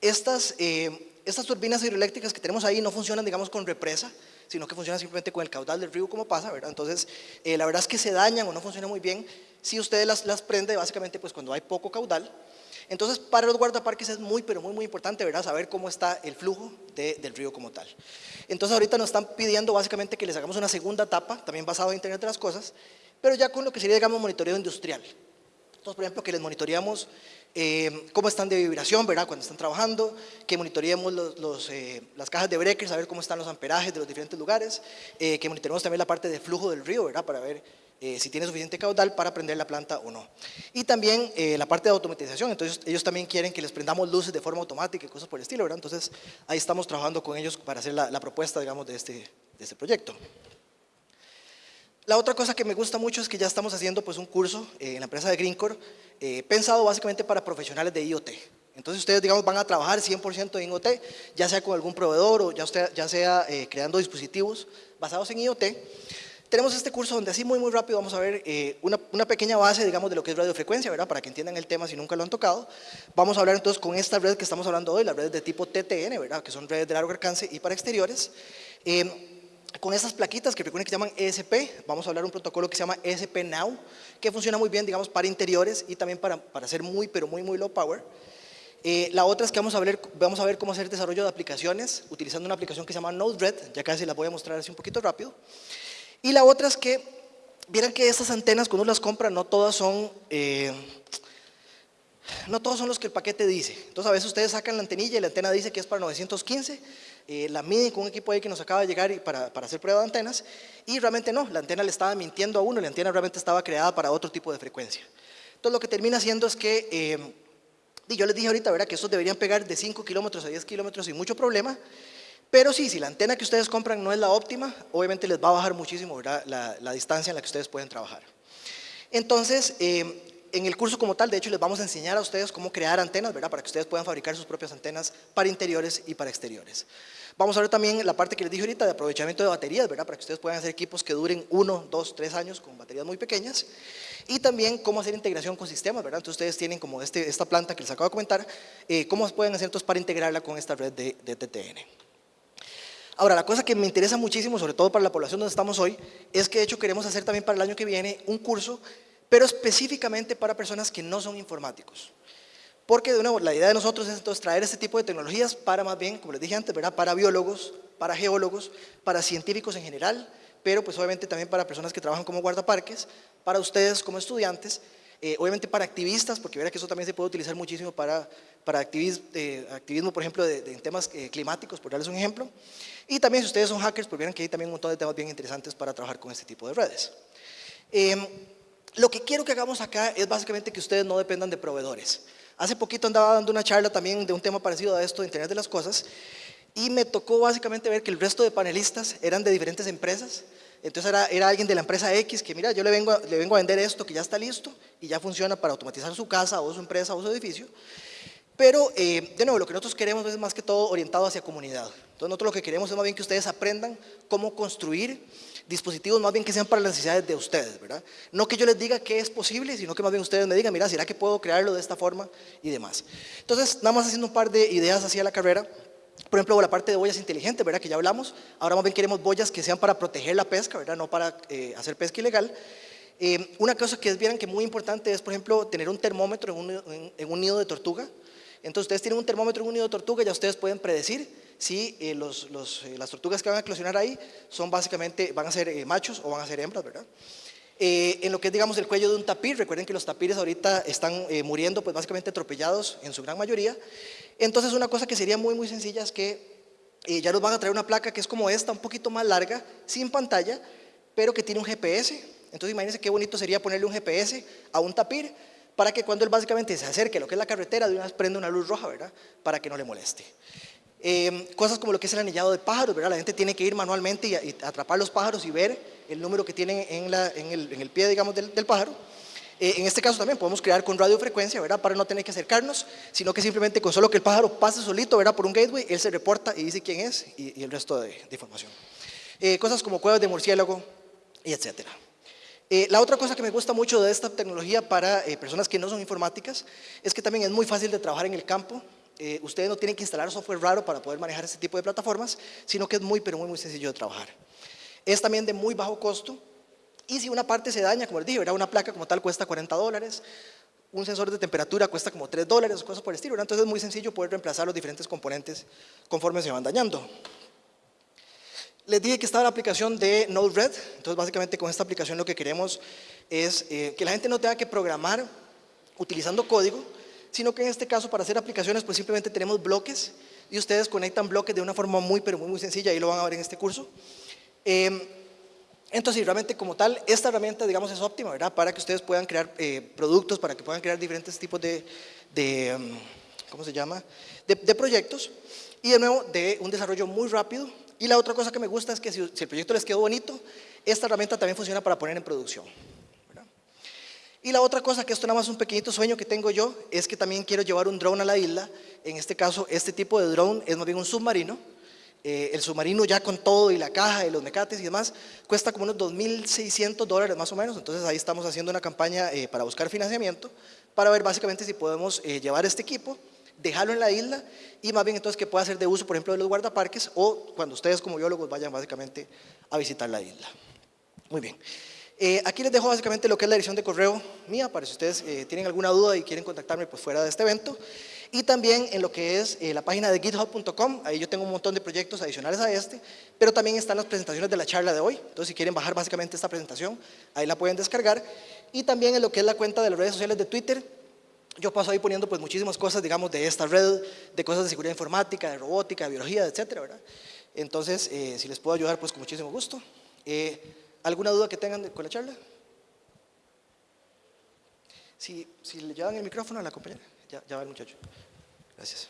Estas, eh, estas turbinas hidroeléctricas que tenemos ahí no funcionan, digamos, con represa, sino que funcionan simplemente con el caudal del río como pasa, ¿verdad? Entonces, eh, la verdad es que se dañan o no funcionan muy bien si ustedes las, las prende básicamente pues cuando hay poco caudal. Entonces, para los guardaparques es muy, pero muy, muy importante, ¿verdad? Saber cómo está el flujo del río como tal. Entonces, ahorita nos están pidiendo básicamente que les hagamos una segunda etapa, también basado en Internet de las Cosas, pero ya con lo que sería, digamos, monitoreo industrial. Entonces, por ejemplo, que les monitoreamos eh, cómo están de vibración, ¿verdad? Cuando están trabajando, que monitoreemos los, eh, las cajas de breakers, a ver cómo están los amperajes de los diferentes lugares, eh, que monitoreemos también la parte de flujo del río, ¿verdad? Para ver si tiene suficiente caudal para prender la planta o no. Y también la parte de automatización, entonces ellos también quieren que les prendamos luces de forma automática y cosas por el estilo, ¿verdad? Entonces ahí estamos trabajando con ellos para hacer la, la propuesta, digamos, de este, de este proyecto. La otra cosa que me gusta mucho es que ya estamos haciendo pues, un curso eh, en la empresa de Greencore eh, pensado básicamente para profesionales de IoT. Entonces ustedes digamos van a trabajar 100% en IoT, ya sea con algún proveedor o ya, ya sea eh, creando dispositivos basados en IoT. Tenemos este curso donde así muy muy rápido vamos a ver una, una, pequeña base digamos de lo que es radiofrecuencia, ¿verdad? Para que entiendan el tema si nunca lo han tocado. Vamos a hablar entonces con esta red que estamos hablando hoy, las redes de tipo TTN, ¿verdad? Que son redes de largo alcance y para exteriores con estas plaquitas que recuerden que llaman ESP, vamos a hablar de un protocolo que se llama ESP Now, que funciona muy bien, digamos, para interiores y también para, para hacer muy, pero muy, muy low power. Eh, la otra es que vamos a, ver, vamos a ver cómo hacer desarrollo de aplicaciones utilizando una aplicación que se llama Node-RED, ya casi la voy a mostrar así un poquito rápido. Y la otra es que, vieran que estas antenas cuando uno las compra no todas son... Eh, no todos son los que el paquete dice. Entonces a veces ustedes sacan la antenilla y la antena dice que es para 915 eh, la miden con un equipo ahí que nos acaba de llegar para, hacer prueba de antenas y realmente no, la antena le estaba mintiendo a uno, la antena realmente estaba creada para otro tipo de frecuencia. Entonces lo que termina haciendo es que, eh, y yo les dije ahorita, ¿verdad? que estos deberían pegar de 5 kilómetros a 10 kilómetros sin mucho problema, pero sí, si la antena que ustedes compran no es la óptima, obviamente les va a bajar muchísimo La, la, distancia en la que ustedes pueden trabajar. Entonces, eh, en el curso como tal, de hecho, les vamos a enseñar a ustedes cómo crear antenas, ¿verdad? Para que ustedes puedan fabricar sus propias antenas para interiores y para exteriores. Vamos a ver también la parte que les dije ahorita de aprovechamiento de baterías, ¿verdad? Para que ustedes puedan hacer equipos que duren uno, dos, tres años con baterías muy pequeñas. Y también cómo hacer integración con sistemas, ¿verdad? Entonces ustedes tienen como este, esta planta que les acabo de comentar, eh, cómo pueden hacer entonces para integrarla con esta red de, de TTN. Ahora, la cosa que me interesa muchísimo, sobre todo para la población donde estamos hoy, es que de hecho queremos hacer también para el año que viene un curso, pero específicamente para personas que no son informáticos. Porque de nuevo, la idea de nosotros es entonces traer este tipo de tecnologías para más bien, como les dije antes, ¿verdad? para biólogos, para geólogos, para científicos en general, pero pues obviamente también para personas que trabajan como guardaparques, para ustedes como estudiantes, eh, obviamente para activistas, porque verá que eso también se puede utilizar muchísimo para, para activismo, eh, activismo, por ejemplo, de, temas eh, climáticos, por darles un ejemplo. Y también si ustedes son hackers, pues verán que hay también un montón de temas bien interesantes para trabajar con este tipo de redes. Em, lo que quiero que hagamos acá es básicamente que ustedes no dependan de proveedores. Hace poquito andaba dando una charla también de un tema parecido a esto, de Internet de las Cosas, y me tocó básicamente ver que el resto de panelistas eran de diferentes empresas. Entonces era, era alguien de la empresa X que, mira, yo le vengo, le vengo a vender esto que ya está listo y ya funciona para automatizar su casa o su empresa o su edificio. Pero, eh, de nuevo, lo que nosotros queremos es más que todo orientado hacia comunidad. Entonces nosotros lo que queremos es más bien que ustedes aprendan cómo construir dispositivos más bien que sean para las necesidades de ustedes, ¿verdad? No que yo les diga que es posible, sino que más bien ustedes me digan, mira, ¿será que puedo crearlo de esta forma? Y demás. Entonces, nada más haciendo un par de ideas hacia la carrera, por ejemplo, la parte de boyas inteligentes, ¿verdad? Que ya hablamos. Ahora más bien queremos boyas que sean para proteger la pesca, ¿verdad? No para eh, hacer pesca ilegal. Eh, una cosa que es bien que muy importante es, por ejemplo, tener un termómetro en un, en un nido de tortuga. Entonces, ustedes tienen un termómetro en un nido de tortuga, ya ustedes pueden predecir si eh, los, eh, las tortugas que van a eclosionar ahí son básicamente, van a ser eh, machos o van a ser hembras, ¿verdad? Eh, en lo que es, digamos, el cuello de un tapir, recuerden que los tapires ahorita están muriendo, pues básicamente atropellados en su gran mayoría. Entonces, una cosa que sería muy, muy sencilla es que ya nos van a traer una placa que es como esta, un poquito más larga, sin pantalla, pero que tiene un GPS. Entonces, imagínense qué bonito sería ponerle un GPS a un tapir para que cuando él básicamente se acerque a lo que es la carretera, de una vez prenda una luz roja, ¿verdad? Para que no le moleste. Eh, cosas como lo que es el anillado de pájaros, ¿verdad? La gente tiene que ir manualmente y, atrapar los pájaros y ver el número que tienen en, el, pie, digamos, del, pájaro. Eh, en este caso también podemos crear con radiofrecuencia, ¿verdad? Para no tener que acercarnos, sino que simplemente con solo que el pájaro pase solito, ¿verdad? Por un gateway, él se reporta y dice quién es y, el resto de, información. Eh, cosas como cuevas de murciélago y etcétera. la otra cosa que me gusta mucho de esta tecnología para personas que no son informáticas es que también es muy fácil de trabajar en el campo. Eh, ustedes no tienen que instalar software raro para poder manejar este tipo de plataformas, sino que es muy, pero muy, muy sencillo de trabajar. Es también de muy bajo costo y si una parte se daña, como les dije, una placa como tal cuesta 40 dólares, un sensor de temperatura cuesta como 3 dólares, cosas por el estilo, entonces es muy sencillo poder reemplazar los diferentes componentes conforme se van dañando. Les dije que estaba la aplicación de Node-RED, entonces básicamente con esta aplicación lo que queremos es eh, que la gente no tenga que programar utilizando código, sino que en este caso para hacer aplicaciones pues simplemente tenemos bloques y ustedes conectan bloques de una forma muy pero muy, muy sencilla, ahí lo van a ver en este curso. Em, entonces, realmente como tal, esta herramienta, digamos, es óptima, ¿verdad? Para que ustedes puedan crear eh, productos, para que puedan crear diferentes tipos de, em, ¿cómo se llama? De, proyectos. Y de nuevo, de un desarrollo muy rápido. Y la otra cosa que me gusta es que si el proyecto les quedó bonito, esta herramienta también funciona para poner en producción. Y la otra cosa, que esto nada más un pequeñito sueño que tengo yo, es que también quiero llevar un drone a la isla. En este caso, este tipo de drone es más bien un submarino. Eh, el submarino ya con todo y la caja y los mecates y demás, cuesta como unos 2.600 dólares más o menos. Entonces ahí estamos haciendo una campaña eh, para buscar financiamiento, para ver básicamente si podemos eh, llevar este equipo, dejarlo en la isla y más bien entonces que pueda ser de uso, por ejemplo, de los guardaparques o cuando ustedes como biólogos vayan básicamente a visitar la isla. Muy bien. Eh, aquí les dejo básicamente lo que es la dirección de correo mía, para si ustedes eh, tienen alguna duda y quieren contactarme pues fuera de este evento. Y también en lo que es eh, la página de github.com, ahí yo tengo un montón de proyectos adicionales a este, pero también están las presentaciones de la charla de hoy. Entonces si quieren bajar básicamente esta presentación, ahí la pueden descargar. Y también en lo que es la cuenta de las redes sociales de Twitter, yo paso ahí poniendo pues muchísimas cosas, digamos, de esta red, de cosas de seguridad informática, de robótica, de biología, etcétera, ¿verdad? Entonces, si les puedo ayudar, pues con muchísimo gusto. ¿Alguna duda que tengan con la charla? Si, si le llevan el micrófono a la compañera, ya, ya va el muchacho. Gracias.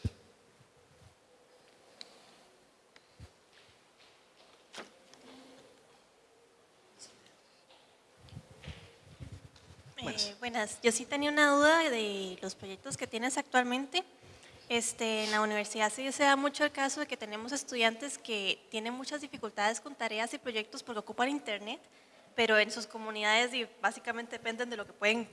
Eh, buenas, yo sí tenía una duda de los proyectos que tienes actualmente. Este, en la universidad sí se da mucho el caso de que tenemos estudiantes que tienen muchas dificultades con tareas y proyectos porque ocupan internet, pero en sus comunidades básicamente dependen de lo que pueden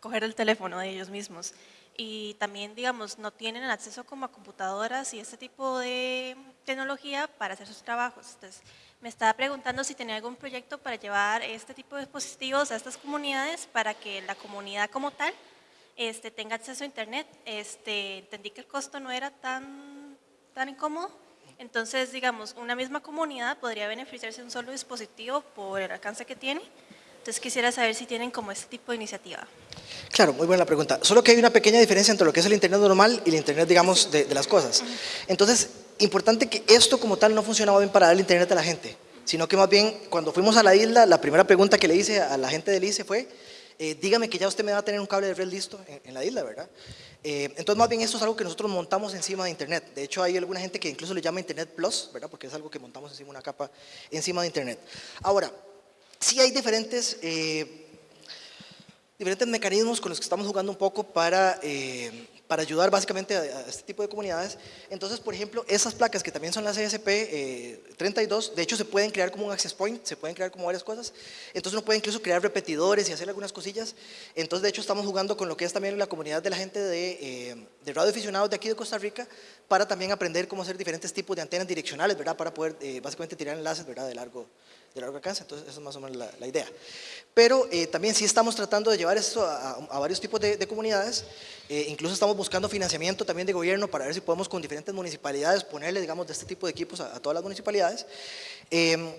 coger el teléfono de ellos mismos. Y también, digamos, no tienen acceso como a computadoras y ese tipo de tecnología para hacer sus trabajos. Entonces, me estaba preguntando si tenía algún proyecto para llevar este tipo de dispositivos a estas comunidades para que la comunidad como tal este, tenga acceso a internet. Este, entendí que el costo no era tan, tan incómodo. Entonces, digamos, una misma comunidad podría beneficiarse de un solo dispositivo por el alcance que tiene. Entonces quisiera saber si tienen como este tipo de iniciativa. Claro, muy buena pregunta. Solo que hay una pequeña diferencia entre lo que es el Internet normal y el Internet, digamos, de, de las cosas. Entonces, importante que esto como tal no funcionaba bien para dar el Internet a la gente, sino que más bien cuando fuimos a la isla, la primera pregunta que le hice a la gente del ICE fue, eh, dígame que ya usted me va a tener un cable de red listo en, la isla, ¿verdad? Eh, entonces, más bien esto es algo que nosotros montamos encima de Internet. De hecho, hay alguna gente que incluso le llama Internet Plus, ¿verdad? Porque es algo que montamos encima de una capa encima de Internet. Ahora, sí hay diferentes, eh, diferentes mecanismos con los que estamos jugando un poco para para ayudar básicamente a, este tipo de comunidades. Entonces, por ejemplo, esas placas que también son las ESP 32, eh, de hecho se pueden crear como un access point, se pueden crear como varias cosas. Entonces uno puede incluso crear repetidores y hacer algunas cosillas. Entonces, de hecho, estamos jugando con lo que es también la comunidad de la gente de, eh, de radioaficionados de aquí de Costa Rica para también aprender cómo hacer diferentes tipos de antenas direccionales, ¿verdad? Para poder eh, básicamente tirar enlaces, ¿verdad? De largo, de largo alcance, entonces eso es más o menos la, idea. Pero eh, también sí estamos tratando de llevar esto a, varios tipos de, comunidades, eh, incluso estamos buscando financiamiento también de gobierno para ver si podemos con diferentes municipalidades ponerle, digamos, de este tipo de equipos a, todas las municipalidades. Em,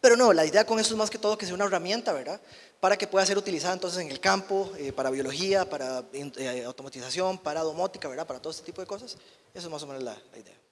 Pero no, la idea con esto es más que todo que sea una herramienta, ¿verdad? Para que pueda ser utilizada entonces en el campo, eh, para biología, para automatización, para domótica, ¿verdad? Para todo este tipo de cosas. Eso es más o menos la, la idea.